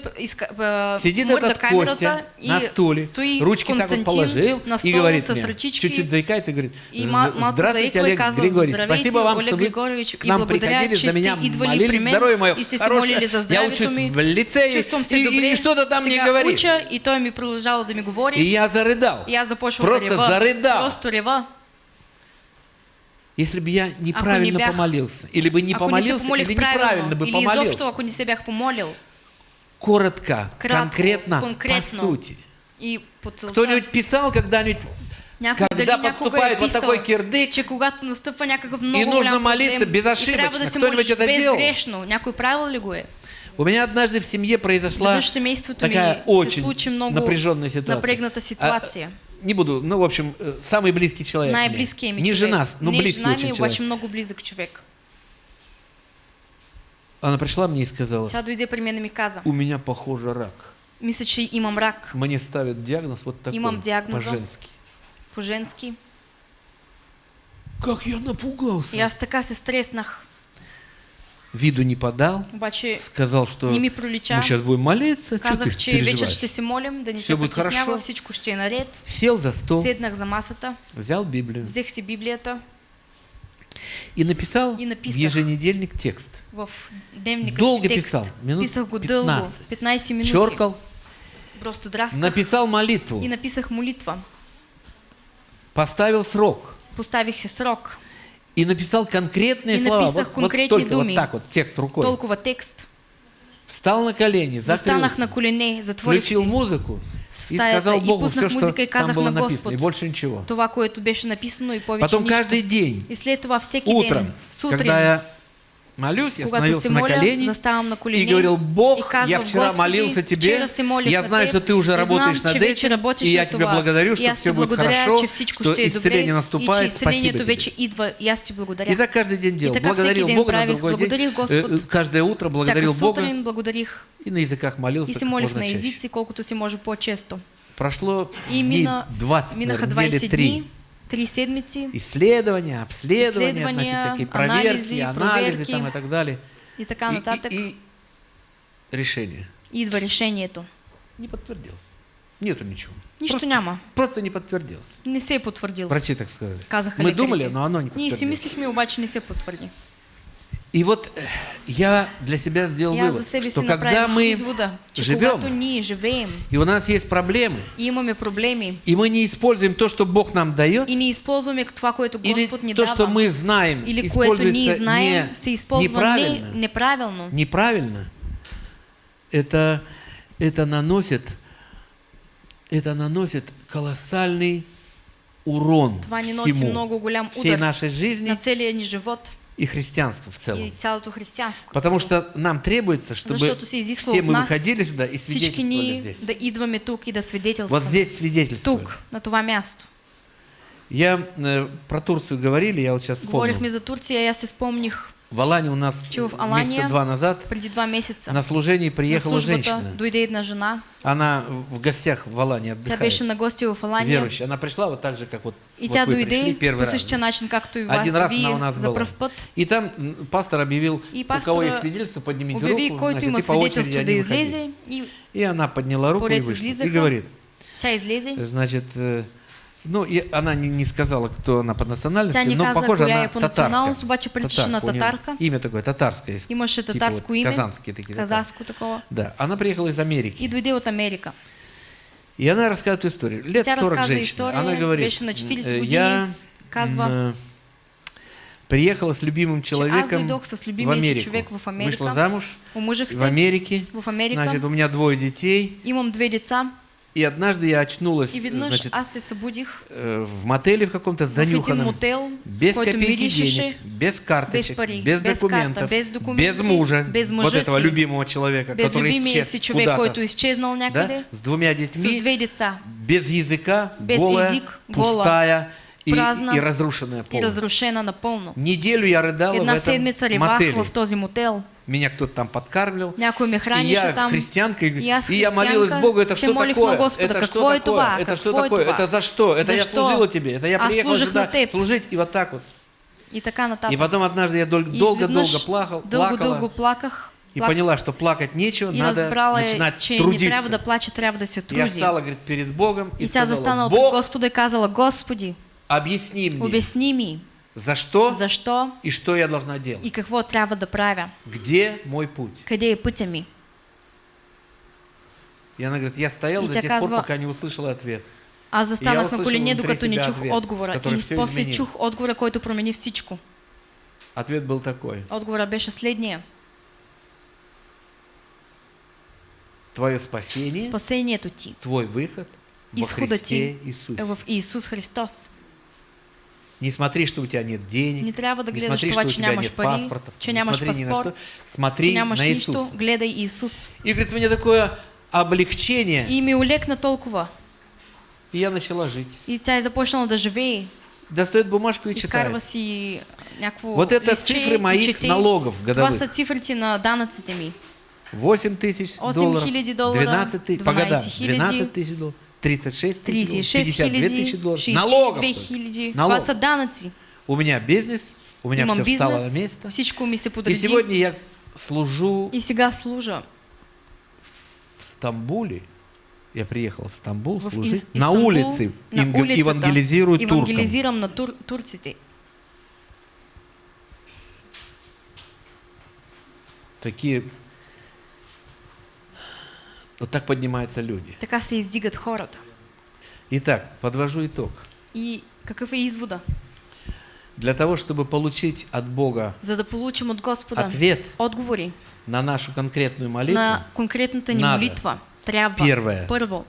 а, Сидит этот Костя и на стуле, стои ручки так вот положил и говорит с мне, чуть-чуть заикается и говорит, И здравствуйте, Олег Григорьевич, спасибо вам, что вы Григорьевич, к нам приходили, за меня молились, здоровье мое хорошее, я учусь в лицее, и, и, что-то там Сега говорит. и той ми продължава да ми говори. И я зарыдал. И аз започвам Просто рева. зарыдал. Просто рева. Если бы я неправильно бях- помолился, или бы не не помолился, помолих или неправильно бы или изобщо, помолился. ако не се бях помолил, Коротко, Кратко, конкретно, конкретно. по сути. и. Кто-нибудь писал когда-нибудь, Някой когда подступает вот такой кирдык, че някакъв много нужно молиться проблем, безошибочно. и да Кто-нибудь это делал? Някой правил ли го е? У меня однажды в семье произошла такая очень напряженная ситуация. А, ситуация. не буду, ну, в общем, э, самый близкий человек. ми Не жена, но Не близкий жена очень человек. много близък човек. Она пришла мне и сказала, Тя дойде при мен и ми каза, у меня, похоже, рак. мисля, че имам рак Мне ставят диагноз вот такой, Имам диагноза. по-женски. По-женски. Как я напугался. Аз така се стреснах. Виду не подал, Обаче сказал, что не ми пролича. мы сейчас будем молиться, что ты Казах, че вечер ще се молим, да ни Все се будет хорошо. всичко ще е наред. Сел за стол, Седнах за масата, взял Библию взех си Библията и написал И в написах. еженедельник текст. в дневника Долго текст. писал, минут Писах го дълго, 15. 15 минути. Черкал, Просто драсках написал молитву, и написах молитва. Поставил срок Поставих си срок. и написал конкретные И слова. вот, вот конкретни столько, думи. вот так вот, текст рукой. Толкова текст. Встал на колени, закрылся, на колене, включил си музыку и сказал и Богу пуснах все, что музика и там было на написано, и больше ничего. това, което беше написано и повече Потом нищо. каждый день, И след това всеки утром, ден, сутрин, когда я молюсь, я становился на колени и говорил, Бог, я вчера молился Тебе, я на знаю, что Ты уже работаешь над этим, и я това. благодарю, что все будет хорошо, что исцеление наступает, спасибо Тебе. и аз ти благодаря. И так каждый день делал. И така Благодарил Бога на другой день. Э, э, Каждое утро благодарил Бога и на языках молился как можно чаще. Прошло дней мина, 20, минаха наверное, недели 20 3. Три седмици Исследования, обследования, Исследования, значит, всякие проверки, анализы, анализы там и так далее. и така И- нататък. и, и решение Идва решението. не подтвердилось. Нету ничего. Нищо просто, няма. просто не подтвердилось. Не се е потвърдил. Врачи так сказали. Казаха Мы лекарите. думали, но оно не Ние си подтвердилось. мислихме, обаче не се потвърди. И вот э, я для себя сделал аз вывод, что когда мы извода, живем, живеем и у нас есть проблемы, и имаме проблеми и мы не используем то, что Бог нам дает, и не използваме това, което или Господ ни то, что дава, мы знаем, или което используется знаем, не, се използва не, неправильно, неправильно, это, это наносит, это наносит колоссальный урон това всему, много голям всей нашей жизни. на целия ни живот и христианству в целом. и цялото. Потому что нам требуется, чтобы все мы выходили сюда и свидетельствовали здесь. да идваме тук и да Вот свидетелстваме. здесь свидетельствовали. Тук, на това място. Я э, про Турцию говорили, я вот сейчас вспомнил. Говорихме за Турция, аз се спомних В Алане у нас в месяца Алания два назад два месеца. на служение на приехала службата женщина. дойде една жена. Она в гостях в Алане Тя отдыхает. беше на гости в Алания. Верующая. Она пришла вот так же, как вот, И вот тя вы пришли первый раз. начин, както и Один раз она у нас была. И там пастор объявил, И у кого есть свидетельство, поднимите Обяви, руку. значит, и по очереди выходили. излезе и И она подняла руку и вышла. И говорит, тя значит, э, ну, и она не, не сказала, кто она по национальности, Тя но похоже она татарка. Татарка. Татарка. Имя такое, татарское. есть. Имаше Типа татарско вот име. Казанские такие. Казахско такова. Да, она приехала из Америки. И дойде от Америка. И она рассказывает историю. Лет Тя 40 разказа женщина. история, Она говорит, на 40 «Э, я казва, приехала с любимым человеком с в Америку. в Америка. Вышла замуж в Америке. в Америка. Значит, у меня двое детей. Имам две деца. И однажды я очнулась значит, э, в мотеле в каком-то занюханном. мотел, Без копейки денег, без карточек, без пари, без, без документов, карта, без документи, без мужа, без вот этого любимого человека, без который исчез куда-то, някъде, да, с двумя детьми, с без языка, Без голая, язык, гола. И, празна и разрушенная и полностью. разрушена напълно. Неделю я рыдала в Една этом седмица ливах мотеле. в този мотел. Меня кто-то там подкармливал. Някой ме И я там. христианка, и, и аз и я молилась Богу, это что такое? Господа, это что такое? това? Это что такое? това? Это за что? Это я Защо? служила тебе. Это я Аз приехала сюда служить и вот так вот. И така нататък. И потом однажды я дол- И долго-долго плакал, Дълго-дълго плакала плаках. и плак- поняла, что плакать нечего, И надо разбрала, начинать че не трудиться. трябва да плаче, трябва да се Я труди. встала, говорит, перед Богом и, И тя сказала, застанала пред Бог, Господа и казала, Господи, объясни мне, обясни ми, за что защо и что я должна делать. и какво трябва да правя. Где мой путь? Къде е пътя ми? И она говорит, я стоял И до тех пор, казва, пока не услышала ответ. Аз застанах на колене, докато не чух ответ, отговора. И после изменил. чух отговора, който промени всичко. Ответ был такой. Отговора беше следния. Твое спасение, Спасението ти твой выход во изхода Христе ти Иисусе. е в Исус Христос. Не смотри, что у тебя нет денег. Не не смотри, това, что у тебя нет пари, паспортов. не смотри ни на паспорт, что. Смотри на Иисуса. гледай Исус. И говорит, мне такое облегчение. И ми улекна толкова. И я начала жить. И тя е започнала да живее. Достает бумажку и читает. си Вот это листче цифры моих чете. налогов Това годовых. са цифрите на данъците ми. 8 тысяч 8 долларов, хиляди доллара, 12 тысяч, по годам, 12 хиляди, 12 тысяч долларов, 36 тысяч долларов, 36 52 тысячи долларов. 62 Налогов. хиляди. Това Налог. са данъци. У меня бизнес, у меня Имам все встало на бизнес, место. И сегодня я служу И сега служа в Стамбуле. Я приехал в Стамбул в служить. Ис- на Истанбул, улице на инг- улицата. евангелизирую туркам. Евангелизирам на тур, турците. Такие... Вот так поднимаются люди. Така се издигат хората. Итак, подвожу итог. И какъв е извода? Для того, чтобы получить от Бога За да получим от Господа ответ отговори на нашу конкретную молитву, на конкретната ни надо. молитва, трябва Первое. първо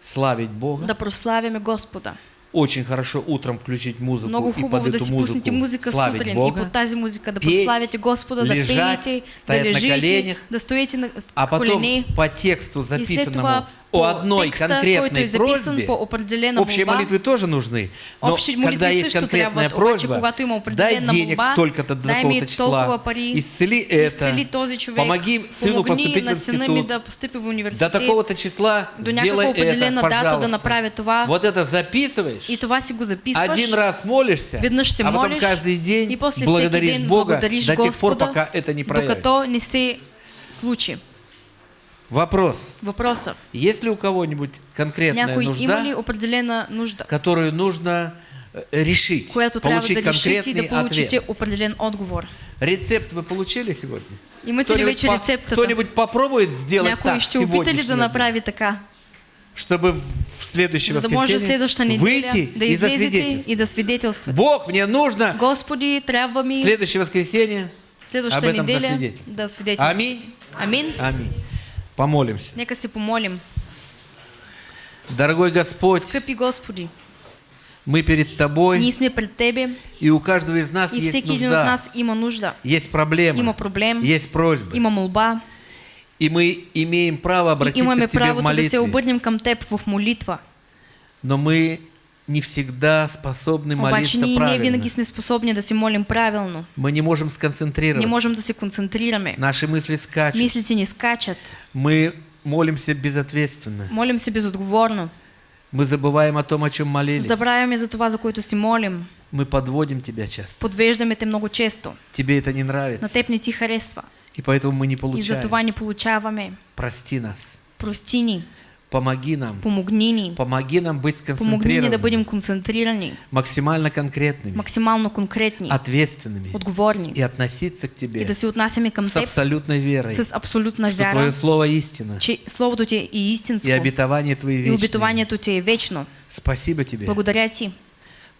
славить Бога, да прославяме Господа. Очень хорошо утром включить музыку Много и под да эту музыку музика славить сутрин и Бога, под тази музика да петь, Господа, да лежать, пеете, да стоять на лежите, коленях, да стоите на а потом колене. по тексту И записанному по одной конкретной просьбе, по общие молитвы тоже нужны, но когда есть конкретная просьба, дай денег молба, столько-то до такого-то числа, исцели это, помоги сыну поступить в институт, до такого-то числа сделай это, пожалуйста. Вот это записываешь, один раз молишься, а потом каждый день благодаришь Бога до тех пор, пока это не проявится. случи. Вопрос. Въпроса. Есть ли у кого-нибудь конкретная Някой има нужда, ли определена нужда, которую нужно э, решить, която получить да конкретный да получите ответ? определен отговор? Рецепт вы получили сегодня? Имате ли Кто-нибудь вече рецептата? Кто-нибудь попробует сделать Някой так ще опита ли сегодняшний да направи така, чтобы в следующее за да воскресенье выйти да и засвидетельствовать? и да? Бог, мне нужно Господи, трябва ми следующее воскресенье об следващата этом неделя да. Аминь. Амин. Аминь. Помолимся. Нека се помолим. Дорогой Господь, Скъпи Господи, мы перед Тобой, ние сме пред Тебе и у каждого из нас и есть всеки един от нужда, нас има нужда. есть проблемы, Има проблем, есть просьбы. има молба И мы имеем право и обратиться имаме к Тебе в правото да се молитве. обърнем към Теб в молитва. Но мы не всегда способны Обаче молиться не правильно. винаги сме способни да се молим правилно. Мы не можем Не сконцентрироваться. можем да се концентрираме. Наши мысли скачут. Мислите ни скачат. Мы молимся безответственно. Молим се безотговорно. Мы забываем о том, о чем молились. Забравяме за това, за което си молим. Мы подводим Тебя часто. Подвеждаме те много често. Тебе это не На нравится. теб не ти харесва. И поэтому мы не И за получаем. това ни получаваме. Прости нас. Прости ни. Помоги нам. Помогни ни. Помоги нам быть Помогни ни да бъдем концентрирани, максимально конкретными, максимално конкретни, ответственными отговорни и относиться к и Тебе да се отнасяме към с Теб абсолютной верой, с абсолютна что Твое Слово истина че Словото Ти е и истинско обетование Твои и вечные. обетованието Ти е вечно. Спасибо Тебе. Благодаря Ти.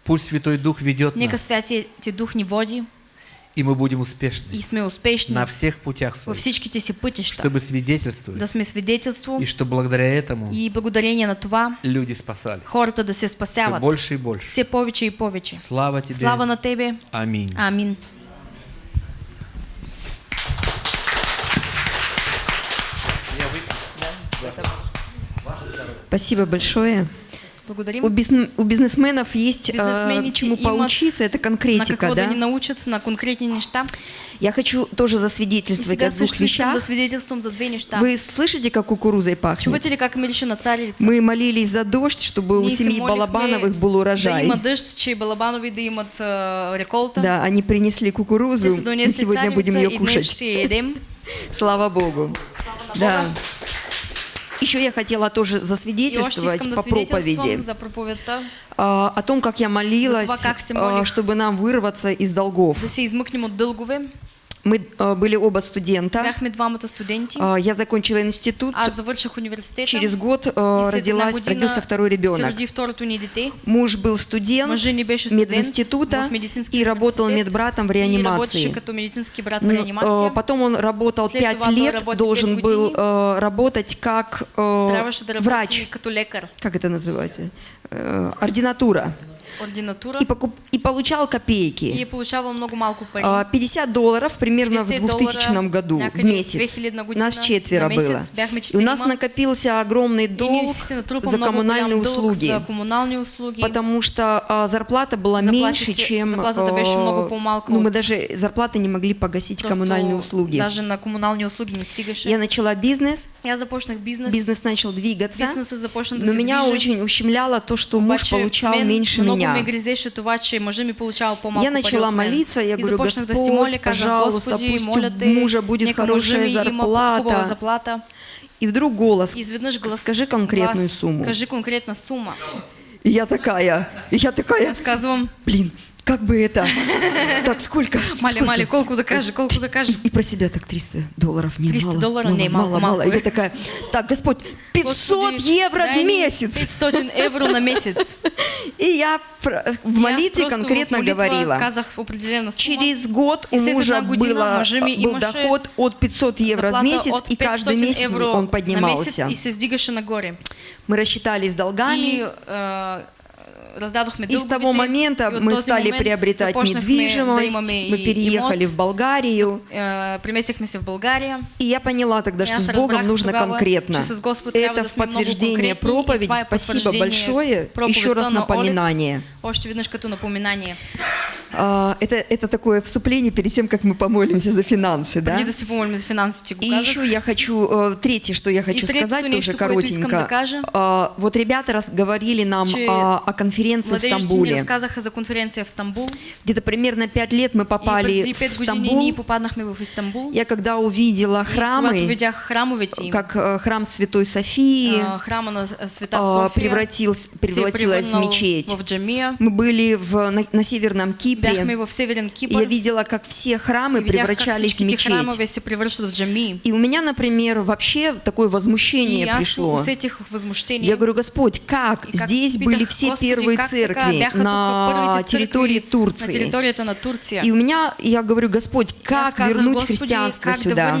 Пусть Святой Дух ведет Нека нас, Святия Ти Дух ни води и мы будем успешны и сме успешни на всех путях своих, всичките си пътища, чтобы свидетельствовать, да сме свидетелство и что благодаря этому и благодарение на това люди спасались. хората да се Все спасяват больше и больше. все повече и повече. Слава Тебе. Слава на Тебе. Аминь. Амин. Спасибо большое. Благодарим. У, бизн- у бизнесменов есть э, чему поучиться, это на конкретика, какво да да? ни научат, на конкретни неща. Я хочу тоже засвидетельствовать о двух да вещах. свидетелствам за две неща. Вы слышите, как кукурузой пахнет? Чувате ли как мирише на царевица? Мы молились за дождь, чтобы у семьи Балабановых был Да урожай. има дъжд, че и Балабанови да имат а, реколта. Да, они принесли кукурузу, и сегодня будем ее кушать. Слава Богу. Да. Еще я хотела тоже засвидетельствовать по проповеди. за а, о том, как я молилась, За как а, чтобы нам вырваться из долгов. Мы а, были оба студента. Бяхме двамата студенти. А, Я закончила институт. Аз завърших университета. Через год а, родилась, родился второй ребенок. Муж был студент студент мединститута и работал медбратом в реанимации. като брат в реанимация. э, Потом он работал След пять това той лет, работи должен пет был години. э, работать как э, врач. Как это называется? Э, ординатура. Ординатура. И, покуп- и получал И копейки. е получавал много малко пари. А, 50 долларов примерно в 50 2000 доллара году в месяц. 2000 Нас четверо было. И у нас накопился огромный И долг за коммунальные услуги. За коммунални услуги. Потому что а, зарплата была Заплатите- меньше, чем... заплата-то беше много по-малко ну, мы даже зарплаты не могли погасить Просто коммунальные услуги. Даже на коммунални услуги не стигаше. Я начала бизнес, Я започнах бизнес. бизнес начал двигаться, да но меня очень ущемляло то, что муж получал мен меньше меня. Я пари начала молиться, я говорю, Господь, пожалуйста, пусть у мужа будет хорошая зарплата. И вдруг голос, скажи конкретную сумму. Кажи конкретна сума. И я такая, и я такая, блин, как бы это, так, сколько? мали, Сколько? мали, кажа, колко да кажа. И про себя так 300 долларов не 300 мало, долларов мало, не, мало, мало. малко. И я такая, так, Господь, 500 Господи, евро в месяц. 500 евро на месяц. И я в молитве конкретно в говорила. казах. Через год у мужа было, был доход от 500 евро в месяц, и каждый 500 месяц он поднимался. Мы рассчитались долгами, раздадохме и с того момента мы стали приобретать недвижимость, мы переехали в Болгарию. Е, Преместихме се в България. И я поняла тогда, что с Богом нужно конкретно. Это в подтверждение проповеди. Спасибо большое. Еще раз напоминание. А, Это, это такое вступление перед тем, как мы помолимся за финансы, да? Преди да си помолим за финансите, И еще я хочу, э, третье, что я хочу сказать, тоже коротенько. А, Вот ребята раз говорили нам о конференции в Стамбуле. за конференция в Стамбул. Где-то примерно пять лет мы попали в 5 години Стамбул. попаднахме в Истанбул. Я когда увидела храмы, как э, храм Святой Софии а, София превратился, се превратилась в мечеть. Мы были в, на, на Северном Бяхме Кипре, я видела, как все храмы превращались в мечеть. И у меня, например, вообще такое возмущение пришло. Я говорю, Господь, как? Здесь были все первые церкви на территории Турции. И у меня, я говорю, Господь, как вернуть христианство сюда?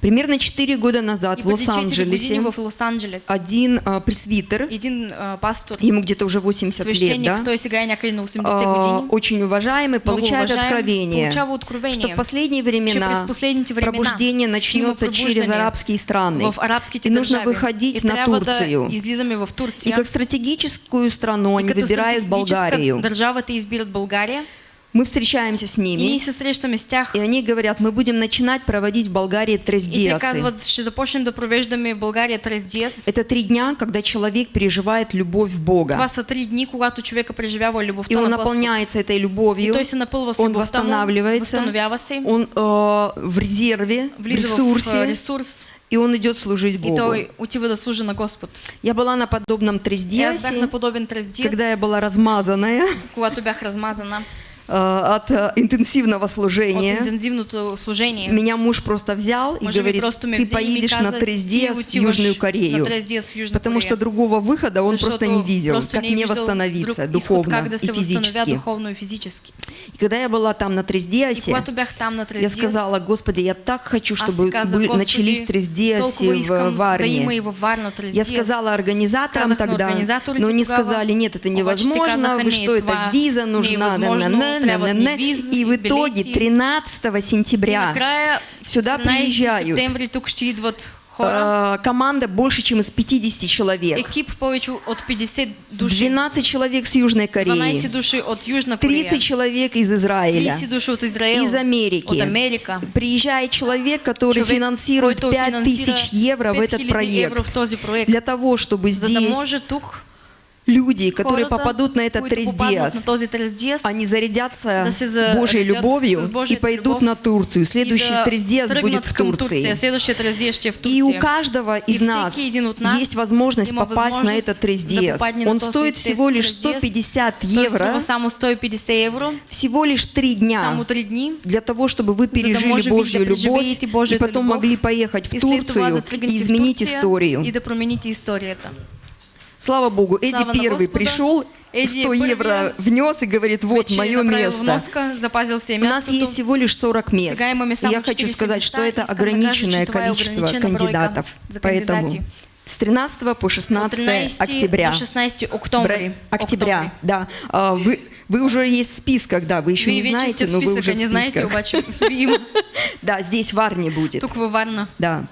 Примерно 4 года назад в преди 4 Лос-Анджелесе один а, пресвитер, един а, пастор, ему где-то уже 80 лет, да, той сега е някъде на 80 години, очень уважаемый, получает откровение, откровение, что в последние времена времена пробуждение начнется через арабские страны. И нужно выходить и на Турцию. И как стратегическую страну они выбирают Болгарию. Мы встречаемся с И ними, тях. и они говорят, мы будем начинать проводить в Болгарии И трездиасы. Это три дня, когда человек переживает любовь Бога. Три дни, преживява И он наполняется этой И любовью, он восстанавливается, он э, в резерве, в а, ресурсе, ресурс. И он идет служить и Богу. той отива да служи на Господ. Я была на подобном И бях трездиасе, на подобен Трес Диас, когда я была размазанная. Когато бях размазана э, от э, интенсивного от служения. интензивното служение. Меня муж просто взял и ми говорит, ты поедешь на ти в Южную Корею. на в Потому что другого выхода он просто не видел, просто как не мне восстановиться духовно и физически. духовно и физически. И когда я была там на на Трес я сказала, Господи, я так хочу, аз чтобы Господи, начались трездиаси толкова в и Варне. Я сказала организаторам на тогда, но они сказали, нет, это невозможно, вы что, это виза нужна, визи, и в итоге билети. 13 И сентября сюда 13 приезжают. Э, Команда больше, чем из 50 человек. Повече от 50 души. 12 человек с Южной 12 Кореи. души от Южной Кореи. 30 человек из Израиля. 30 души от Израиля. Из Америки. От Америка. Приезжает человек, который Човек, финансирует който 5000 финансира евро в 5000 этот проект. евро в този проект. Для того, чтобы За да здесь може тук люди, которые попадут на этот които Трес попаднат Диас, на този Трес Диас, они зарядятся Божьей любовью и пойдут на Турцию. Следующий да Трес Диас тръгнат будет в Турции. И у каждого из нас есть возможность попасть на этот Трес да Диас. попадне на Он стоит всего лишь Диас. 150 Той евро, струва само 150 евро, всего лишь три дня. само 3 дни. для того, чтобы вы пережили Божью любовь и потом могли поехать в Турцию и изменить историю. И да промените историята. Слава Богу, Эдди Слава первый Господа. пришел, Эдди 100 евро внес и говорит, вот мое место. вноска, У нас есть всего лишь 40 мест. Я хочу 40 сказать, что это ограниченное количество кандидатов. Поэтому с 13 по От 16 13 октября. до 16 октомври. Бра- Октября, да. А, Вы, вы уже есть в списках, да, вы еще Вие не знаете, но вы уже списъка, в знаете, списках. има Да, здесь в Арне будет. тук във Варна. Да.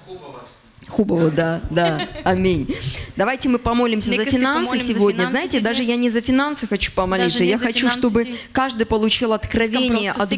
Хубово, да, да. Аминь. Давайте мы помолимся за финансы помолим за сегодня. финансы Знаете, даже я не за финансы хочу помолиться. Я хочу, чтобы каждый получил откровение от